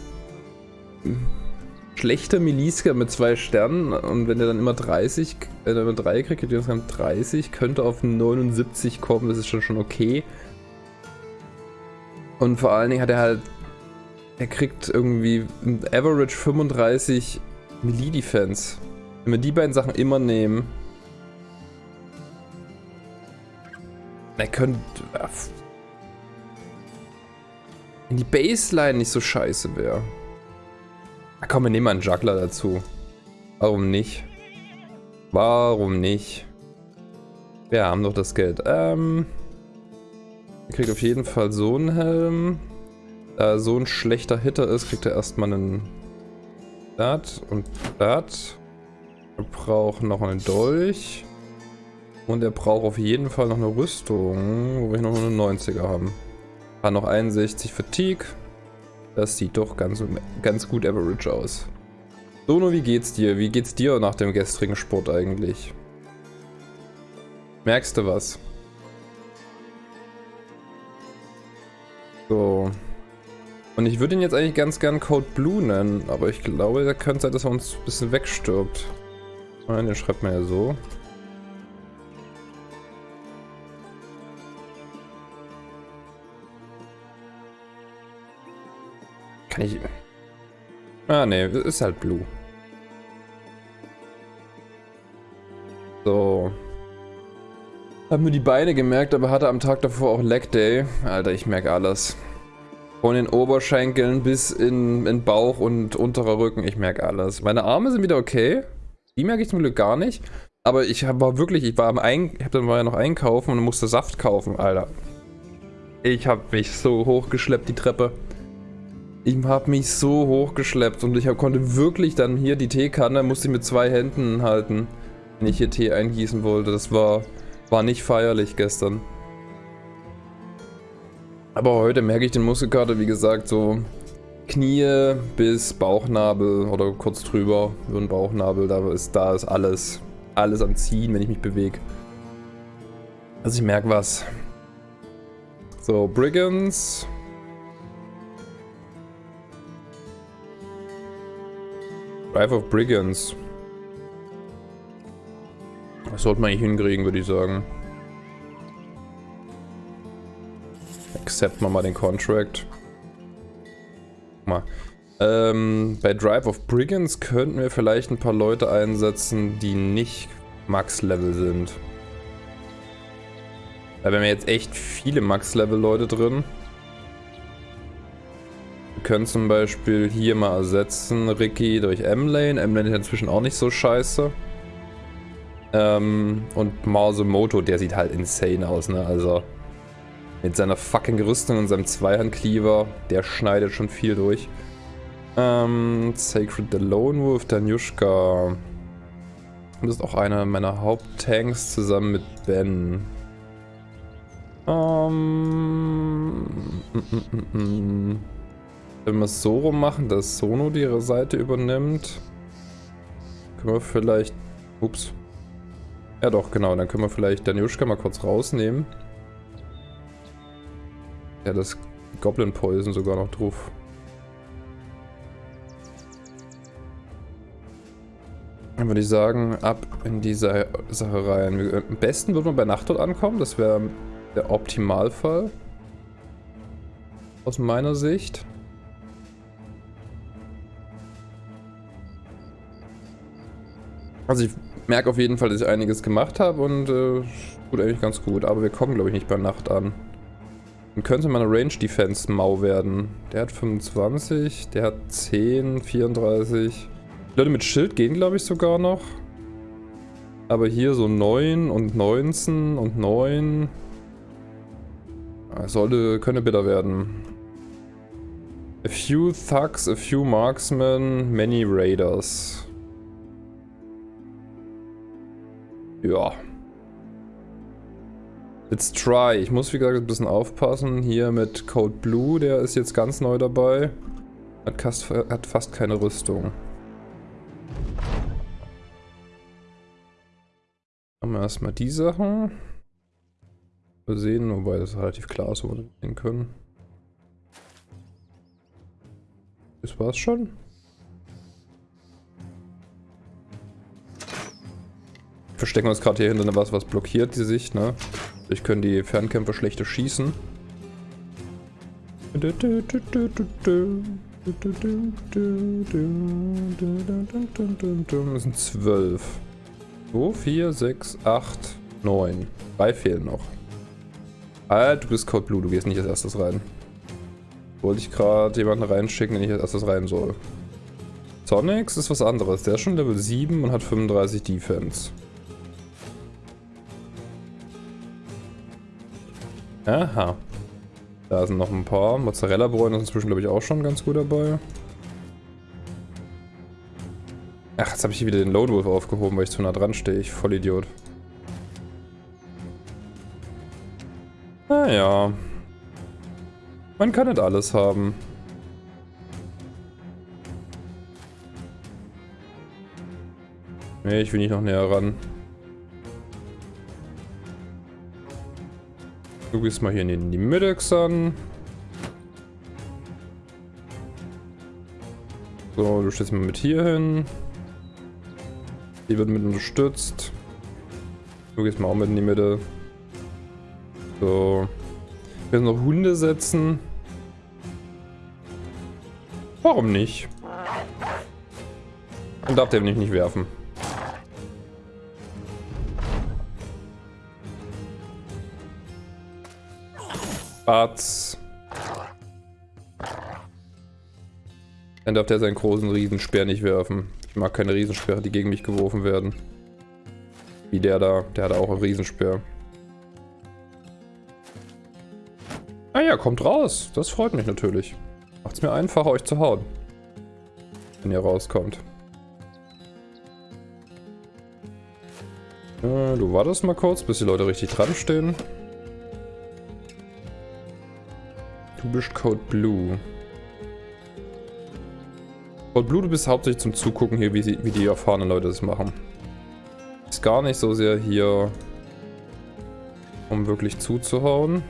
schlechter Miliska mit zwei Sternen und wenn er dann immer 30, wenn er immer 3 kriegt, kriegt er insgesamt 30, könnte auf 79 kommen, das ist schon, schon okay. Und vor allen Dingen hat er halt, er kriegt irgendwie Average 35 Melee Defense. Wenn wir die beiden Sachen immer nehmen, er könnte, wenn die Baseline nicht so scheiße wäre. Na komm, wir nehmen mal einen Juggler dazu. Warum nicht? Warum nicht? Wir haben doch das Geld. Ähm... Er kriegt auf jeden Fall so einen Helm. Da er so ein schlechter Hitter ist, kriegt er erstmal einen... Dat und dat. Er braucht noch einen Dolch. Und er braucht auf jeden Fall noch eine Rüstung, wo wir noch eine 90er haben. Hat noch 61 Fatigue. Das sieht doch ganz, ganz gut average aus. Sono, wie geht's dir? Wie geht's dir nach dem gestrigen Sport eigentlich? Merkst du was? So. Und ich würde ihn jetzt eigentlich ganz gern Code Blue nennen, aber ich glaube, da könnte sein, dass er uns ein bisschen wegstirbt. Nein, den schreibt man ja so. Kann ich... Ah, ne, ist halt Blue. So. Hab mir die Beine gemerkt, aber hatte am Tag davor auch Leg Day. Alter, ich merke alles. Von den Oberschenkeln bis in, in Bauch und unterer Rücken, ich merke alles. Meine Arme sind wieder okay. Die merke ich zum Glück gar nicht. Aber ich war wirklich, ich war am Ein, ich hab dann mal noch einkaufen und musste Saft kaufen, Alter. Ich habe mich so hochgeschleppt, die Treppe. Ich habe mich so hochgeschleppt und ich hab, konnte wirklich dann hier die Teekanne, musste ich mit zwei Händen halten, wenn ich hier Tee eingießen wollte. Das war war nicht feierlich gestern. Aber heute merke ich den Muskelkater, wie gesagt, so Knie bis Bauchnabel oder kurz drüber über den Bauchnabel. Da ist, da ist alles, alles am Ziehen, wenn ich mich bewege. Also ich merke was. So, Brigands. Drive of Brigands. Das sollte man eigentlich hinkriegen, würde ich sagen. Accept mal den Contract. Mal. Ähm, bei Drive of Brigands könnten wir vielleicht ein paar Leute einsetzen, die nicht Max-Level sind. Da wären wir jetzt echt viele Max-Level-Leute drin. Wir können zum Beispiel hier mal ersetzen Ricky durch M-Lane. M-Lane ist inzwischen auch nicht so scheiße. Ähm, und Mausemoto, der sieht halt insane aus, ne? Also mit seiner fucking Rüstung und seinem Zweihandcleaver, der schneidet schon viel durch. Ähm, Sacred the Lone Wolf, Danushka. Das ist auch einer meiner Haupttanks zusammen mit Ben. Ähm, mm, mm, mm, Wenn wir es so rum machen, dass Sono die Seite übernimmt, können wir vielleicht... Ups. Ja doch, genau. Dann können wir vielleicht Daniuschka mal kurz rausnehmen. Ja, das Goblin Poison sogar noch drauf. Dann würde ich sagen, ab in diese Sache rein. Am besten würde man bei Nacht dort ankommen. Das wäre der Optimalfall. Aus meiner Sicht. Also ich merke auf jeden Fall, dass ich einiges gemacht habe und äh, tut eigentlich ganz gut. Aber wir kommen, glaube ich, nicht bei Nacht an. Dann könnte meine Range Defense mau werden. Der hat 25, der hat 10, 34. Die Leute mit Schild gehen, glaube ich, sogar noch. Aber hier so 9 und 19 und 9. Sollte, könnte bitter werden. A few Thugs, a few Marksmen, many Raiders. Ja. Let's try. Ich muss wie gesagt ein bisschen aufpassen. Hier mit Code Blue, der ist jetzt ganz neu dabei. Hat, hat fast keine Rüstung. Haben wir erstmal die Sachen. Wir sehen, wobei das relativ klar ist, wo wir sehen können. Das war's schon. verstecken uns gerade hier hinter was, was blockiert die Sicht, ne? Ich können die Fernkämpfer schlechter schießen. Das sind zwölf. So, vier, sechs, acht, neun. Drei fehlen noch. Halt, du bist Code Blue, du gehst nicht als erstes rein. Wollte ich gerade jemanden reinschicken, den ich als erstes rein soll. Sonics ist was anderes. Der ist schon Level 7 und hat 35 Defense. Aha. Da sind noch ein paar. Mozzarella-Bräune ist inzwischen, glaube ich, auch schon ganz gut dabei. Ach, jetzt habe ich hier wieder den Lone Wolf aufgehoben, weil ich zu nah dran stehe. Ich voll Idiot. Naja. Man kann nicht alles haben. Nee, ich will nicht noch näher ran. Du gehst mal hier in die Mitte, an. So, du stellst mal mit hier hin. Die wird mit unterstützt. Du gehst mal auch mit in die Mitte. So. Wir noch Hunde setzen. Warum nicht? Dann darf der mich nicht werfen. Batz. Dann darf der seinen großen Riesenspeer nicht werfen. Ich mag keine Riesensperre, die gegen mich geworfen werden. Wie der da. Der hat auch einen Riesenspeer. Ah ja, kommt raus. Das freut mich natürlich. Macht es mir einfacher, euch zu hauen. Wenn ihr rauskommt. Äh, du wartest mal kurz, bis die Leute richtig dran stehen. Du bist Code Blue. Code Blue, du bist hauptsächlich zum Zugucken hier, wie, sie, wie die erfahrenen Leute das machen. Ist gar nicht so sehr hier, um wirklich zuzuhauen.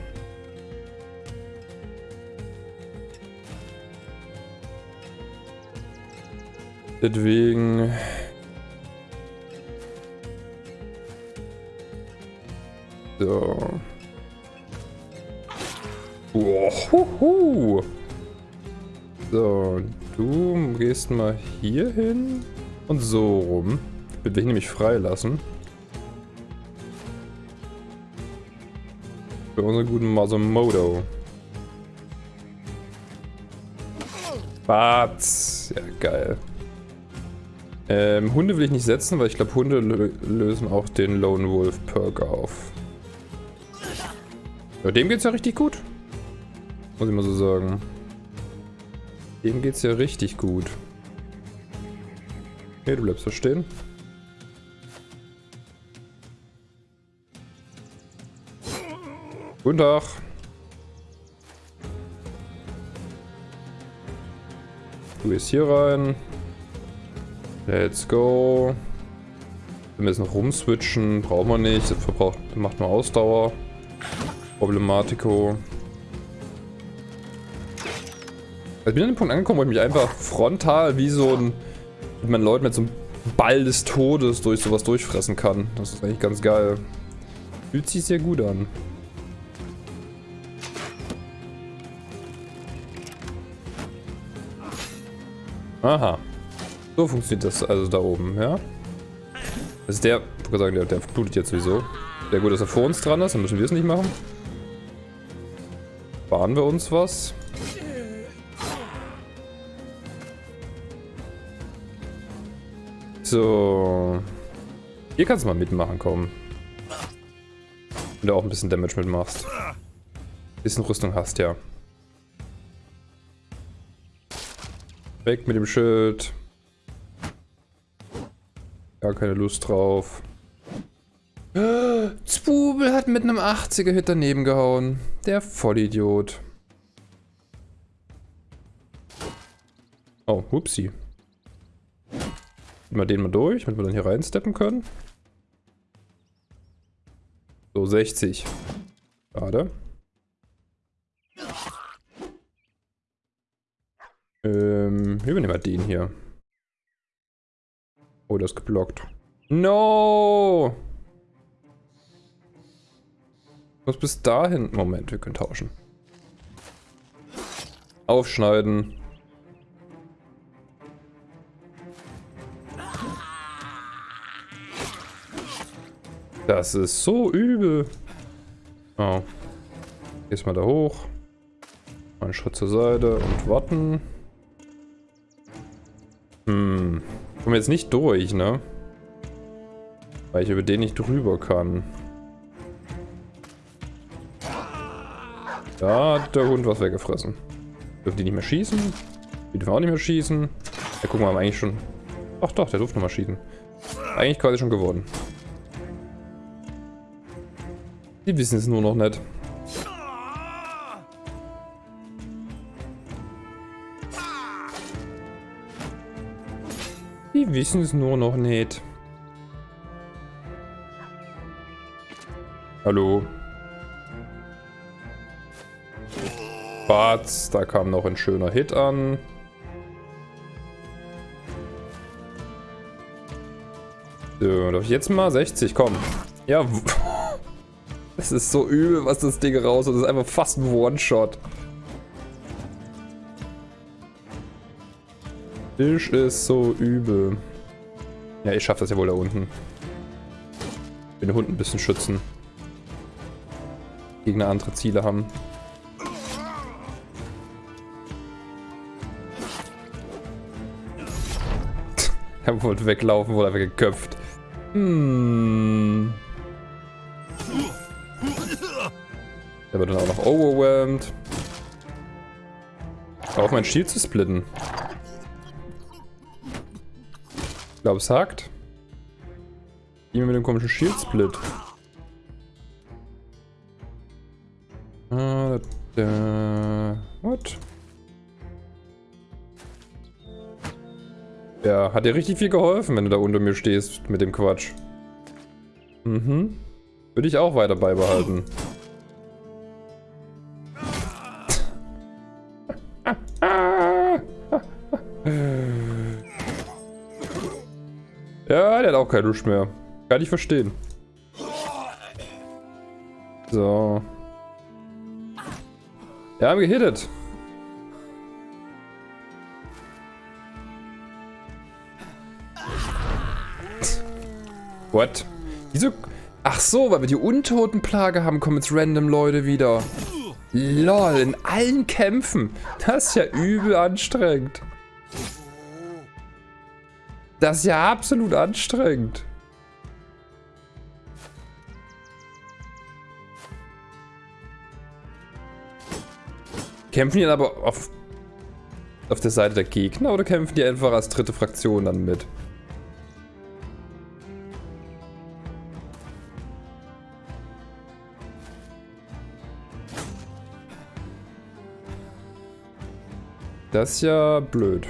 Deswegen... So. Uhuhu. So, du gehst mal hier hin und so rum. Will ich nämlich freilassen. Für unseren guten Masamodo. Batz. Ja, geil. Ähm, Hunde will ich nicht setzen, weil ich glaube, Hunde lösen auch den Lone Wolf Perk auf. Ja, dem geht's ja richtig gut. Muss ich mal so sagen. Dem geht's ja richtig gut. Okay, du bleibst da stehen. Guten Tag. Du gehst hier rein. Let's go. Wir noch rumswitchen, brauchen wir nicht. Das verbraucht, macht nur Ausdauer. Problematico. Ich bin an dem Punkt angekommen, wo ich mich einfach frontal wie so ein, mit meinen Leuten mit so einem Ball des Todes durch sowas durchfressen kann. Das ist eigentlich ganz geil. Fühlt sich sehr gut an. Aha. So funktioniert das also da oben, ja? Das ist der, ich würde sagen, der, der blutet jetzt sowieso. Sehr gut, dass er vor uns dran ist, dann müssen wir es nicht machen. Sparen wir uns was. So. Hier kannst du mal mitmachen, komm. Wenn du auch ein bisschen Damage mitmachst. Bisschen Rüstung hast, ja. Weg mit dem Schild. Gar keine Lust drauf. Zwubel hat mit einem 80er Hit daneben gehauen. Der Vollidiot. Oh, whoopsie. Mal den mal durch, damit wir dann hier reinsteppen können. So, 60. Schade. Ähm, wir nehmen mal den hier. Oh, das ist geblockt. No! Muss bis dahin. Moment, wir können tauschen. Aufschneiden. Das ist so übel. Oh. Gehst mal da hoch. Einen Schritt zur Seite und warten. Hm. Kommen wir jetzt nicht durch, ne? Weil ich über den nicht drüber kann. Da hat der Hund was weggefressen. Dürfen die nicht mehr schießen? Die dürfen auch nicht mehr schießen. Ja, gucken wir mal eigentlich schon. Ach doch, der durfte noch mal schießen. Eigentlich quasi schon geworden. Die wissen es nur noch nicht. Die wissen es nur noch nicht. Hallo. Batz, da kam noch ein schöner Hit an. So, darf ich jetzt mal 60, komm. Ja, es ist so übel, was das Ding raus und Das ist einfach fast ein One-Shot. Tisch ist so übel. Ja, ich schaffe das ja wohl da unten. Ich will den Hund ein bisschen schützen. Gegner andere Ziele haben. er wollte weglaufen, wurde einfach geköpft. Hm. Der wird dann auch noch overwhelmed. Auf mein Shield zu splitten. Ich glaube, es hakt. Immer mit dem komischen Shield Split. Ah, da, what? Ja, hat dir richtig viel geholfen, wenn du da unter mir stehst mit dem Quatsch. Mhm. Würde ich auch weiter beibehalten. Auch keine Lust mehr. Kann ich verstehen. So. Ja, haben gehittet. What? Wieso? Ach so, weil wir die Untotenplage haben, kommen jetzt random Leute wieder. Lol, in allen Kämpfen. Das ist ja übel anstrengend. Das ist ja absolut anstrengend. Kämpfen die dann aber auf, auf der Seite der Gegner oder kämpfen die einfach als dritte Fraktion dann mit? Das ist ja blöd.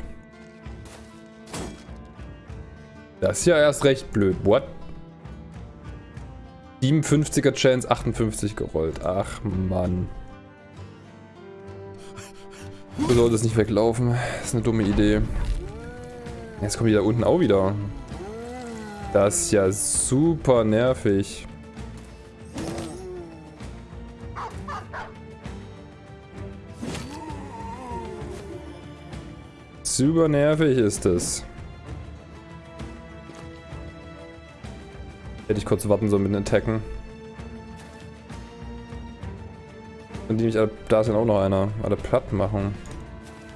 Das ist ja erst recht blöd. What? 57er Chance, 58 gerollt. Ach, Mann. Du solltest nicht weglaufen. Das ist eine dumme Idee. Jetzt kommen die da unten auch wieder. Das ist ja super nervig. Super nervig ist es. Hätte ich kurz warten sollen mit den Attacken. Und die mich alle, da ist ja auch noch einer, alle platt machen.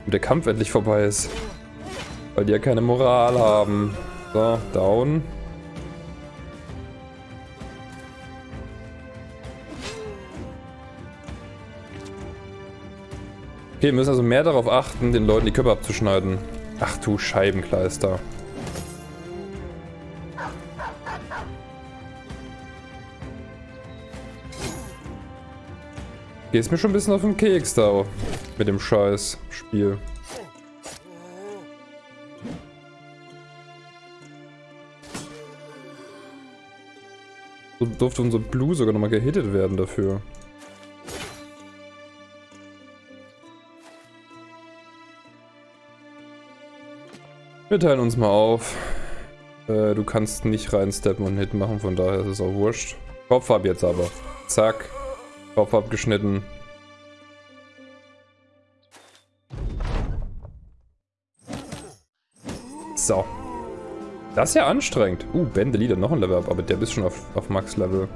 Und der Kampf endlich vorbei ist. Weil die ja keine Moral haben. So, down. Okay, wir müssen also mehr darauf achten, den Leuten die Köpfe abzuschneiden. Ach du Scheibenkleister. Gehst mir schon ein bisschen auf den Keks da mit dem scheiß Spiel. So durfte unser Blue sogar nochmal gehittet werden dafür. Wir teilen uns mal auf. Äh, du kannst nicht reinsteppen und Hit machen, von daher ist es auch wurscht. Kopf ab jetzt aber. Zack. Kopf abgeschnitten. So. Das ist ja anstrengend. Uh, Bände Lieder, noch ein Level up, aber der bist schon auf, auf Max-Level.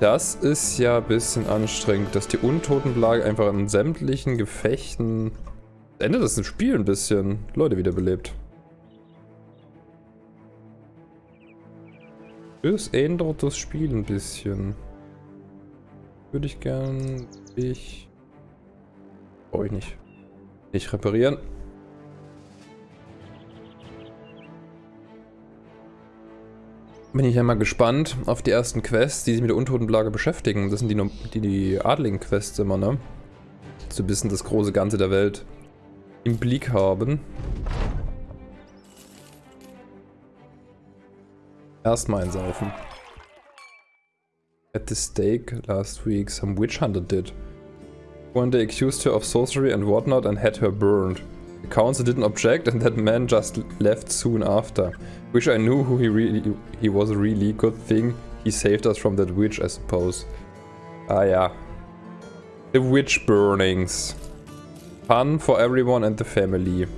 Das ist ja ein bisschen anstrengend, dass die Untotenplage einfach in sämtlichen Gefechten Endet das Spiel ein bisschen. Leute wiederbelebt. Es ändert das Spiel ein bisschen. Würde ich gern... Ich... Brauche ich nicht. Nicht reparieren. Bin ich ja mal gespannt auf die ersten Quests, die sich mit der Untotenplage beschäftigen. Das sind die, die, die adligen Quests immer, ne? So ein bisschen das große Ganze der Welt im Blick haben. Erstmal einsaufen. At the stake last week, some witch hunter did. One day accused her of sorcery and whatnot and had her burned. The council didn't object and that man just left soon after. Wish I knew who he really he was a really. Good thing he saved us from that witch, I suppose. Ah yeah. The witch burnings. Fun for everyone and the family.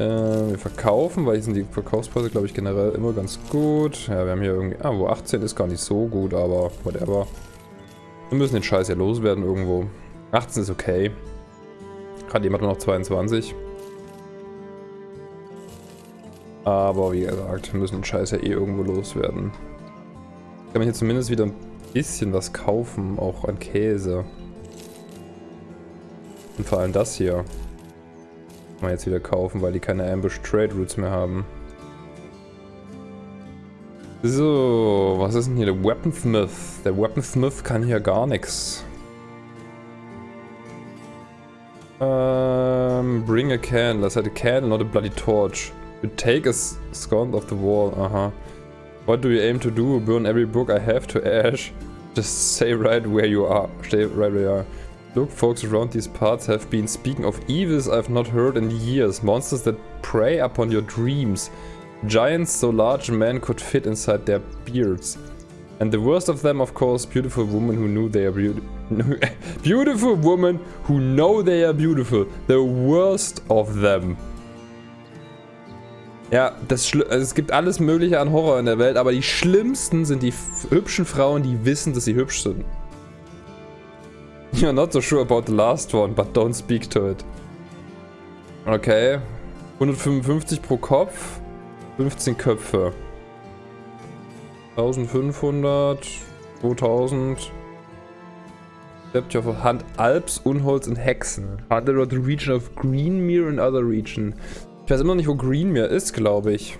Äh, wir verkaufen, weil hier sind die Verkaufspreise, glaube ich, generell immer ganz gut. Ja, wir haben hier irgendwie... Ah, wo 18 ist gar nicht so gut, aber whatever. Wir müssen den Scheiß ja loswerden irgendwo. 18 ist okay. Gerade jemand noch 22. Aber wie gesagt, wir müssen den Scheiß ja eh irgendwo loswerden. Ich kann mir hier zumindest wieder ein bisschen was kaufen, auch an Käse. Und vor allem das hier. Man jetzt wieder kaufen, weil die keine Ambush Trade Routes mehr haben. So, was ist denn hier der Weaponsmith? Der Weaponsmith kann hier gar nichts. Um, bring a candle. I said a candle, not a bloody torch. You take a scone off the wall. Aha. What do you aim to do? Burn every book I have to ash? Just say right where you are. Stay right where you are. Look, folks around these parts have been speaking of evils I've not heard in years. Monsters that prey upon your dreams. Giants so large men could fit inside their beards. And the worst of them, of course, beautiful women who knew they are beautiful. beautiful women who know they are beautiful. The worst of them. Ja, das also es gibt alles mögliche an Horror in der Welt, aber die schlimmsten sind die hübschen Frauen, die wissen, dass sie hübsch sind. You're not so sure about the last one, but don't speak to it. Okay. 155 pro Kopf. 15 Köpfe. 1500. 2000. Deputy of Hand Alps, Unholz und Hexen. Hunted of the region of Greenmere and other region. Ich weiß immer noch nicht, wo Greenmere ist, glaube ich.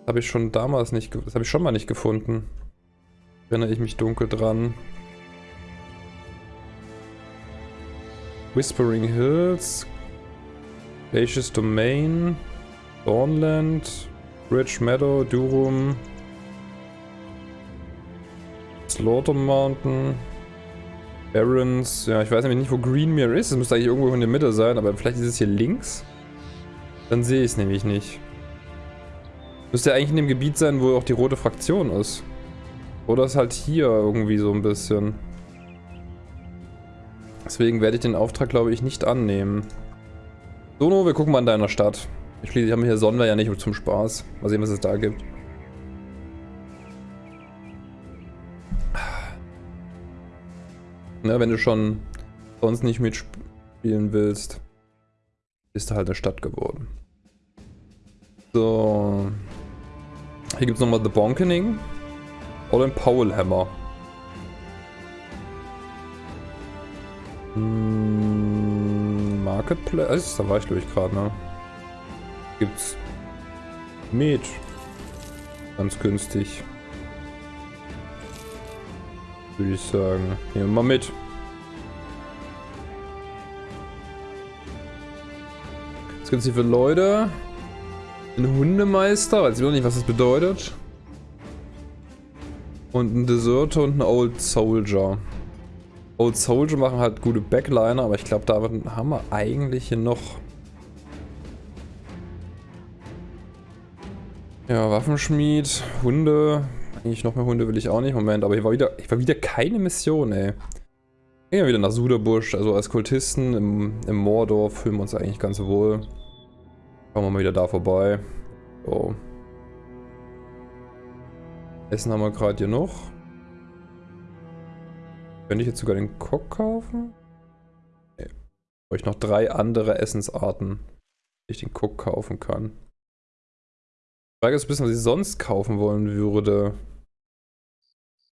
Das habe ich schon damals nicht, das habe ich schon mal nicht gefunden. Erinnere ich mich dunkel dran. Whispering Hills, Glacious Domain, Dawnland, Bridge Meadow, Durum, Slaughter Mountain, Barrens. Ja, ich weiß nämlich nicht, wo Greenmere ist. Es müsste eigentlich irgendwo in der Mitte sein, aber vielleicht ist es hier links. Dann sehe ich es nämlich nicht. Müsste ja eigentlich in dem Gebiet sein, wo auch die rote Fraktion ist. Oder ist halt hier irgendwie so ein bisschen. Deswegen werde ich den Auftrag, glaube ich, nicht annehmen. Sono, wir gucken mal in deiner Stadt. Schließlich haben wir hier Sonne ja nicht zum Spaß. Mal sehen, was es da gibt. Na, wenn du schon sonst nicht mitspielen willst, ist halt eine Stadt geworden. So. Hier gibt es nochmal The Bonkening. Oder ein Powellhammer. Hm, Marketplace, da war ich glaube ich gerade, ne? Gibt's Met. Ganz günstig. Würde ich sagen. Nehmen wir mal mit. Was gibt's hier für Leute? Ein Hundemeister, weiß ich noch nicht, was das bedeutet. Und ein Deserter und ein Old Soldier. Old Soldier machen halt gute Backliner, aber ich glaube, da haben wir eigentlich hier noch... Ja, Waffenschmied, Hunde. Eigentlich noch mehr Hunde will ich auch nicht. Moment, aber hier war wieder, hier war wieder keine Mission, ey. Gehen wir wieder nach Suderbusch, also als Kultisten im, im Mordor fühlen wir uns eigentlich ganz wohl. Kommen wir mal wieder da vorbei. So. Essen haben wir gerade hier noch. Könnte ich jetzt sogar den Cock kaufen? Brauche ich noch drei andere Essensarten, die ich den Cook kaufen kann. Die Frage ist ein bisschen, was ich sonst kaufen wollen würde.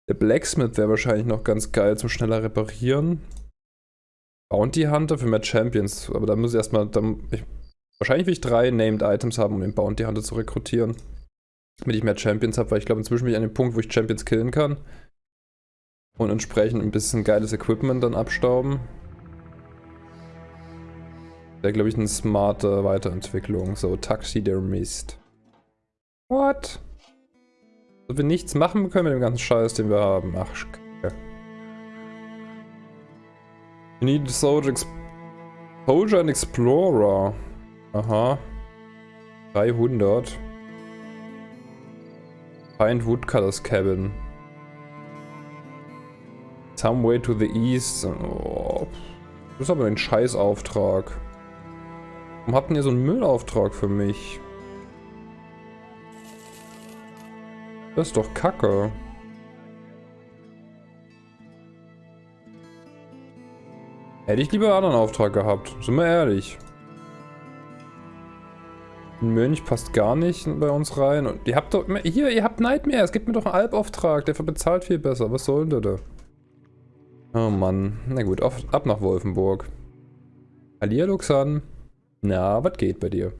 Der Blacksmith wäre wahrscheinlich noch ganz geil zum schneller reparieren. Bounty Hunter für mehr Champions. Aber da muss ich erstmal. Ich, wahrscheinlich will ich drei Named Items haben, um den Bounty Hunter zu rekrutieren. Damit ich mehr Champions habe, weil ich glaube, inzwischen bin ich an dem Punkt, wo ich Champions killen kann. Und entsprechend ein bisschen geiles Equipment dann abstauben. Wäre, glaube ich, eine smarte Weiterentwicklung. So, Taxidermist. What? Wenn wir nichts machen können mit dem ganzen Scheiß, den wir haben. Ach, Kacke. We need Soldier Exposure and Explorer. Aha. 300. Find Woodcutter's Cabin. Some way to the east. Oh, das ist aber ein Scheißauftrag. Warum habt ihr so einen Müllauftrag für mich? Das ist doch kacke. Hätte ich lieber einen anderen Auftrag gehabt. Sind wir ehrlich. Ein Mönch passt gar nicht bei uns rein. Und ihr habt doch... Hier, ihr habt Nightmare. Es gibt mir doch einen Albauftrag. Der bezahlt viel besser. Was soll denn da? Oh Mann. Na gut, auf, ab nach Wolfenburg. Alia Luxan. Na, was geht bei dir?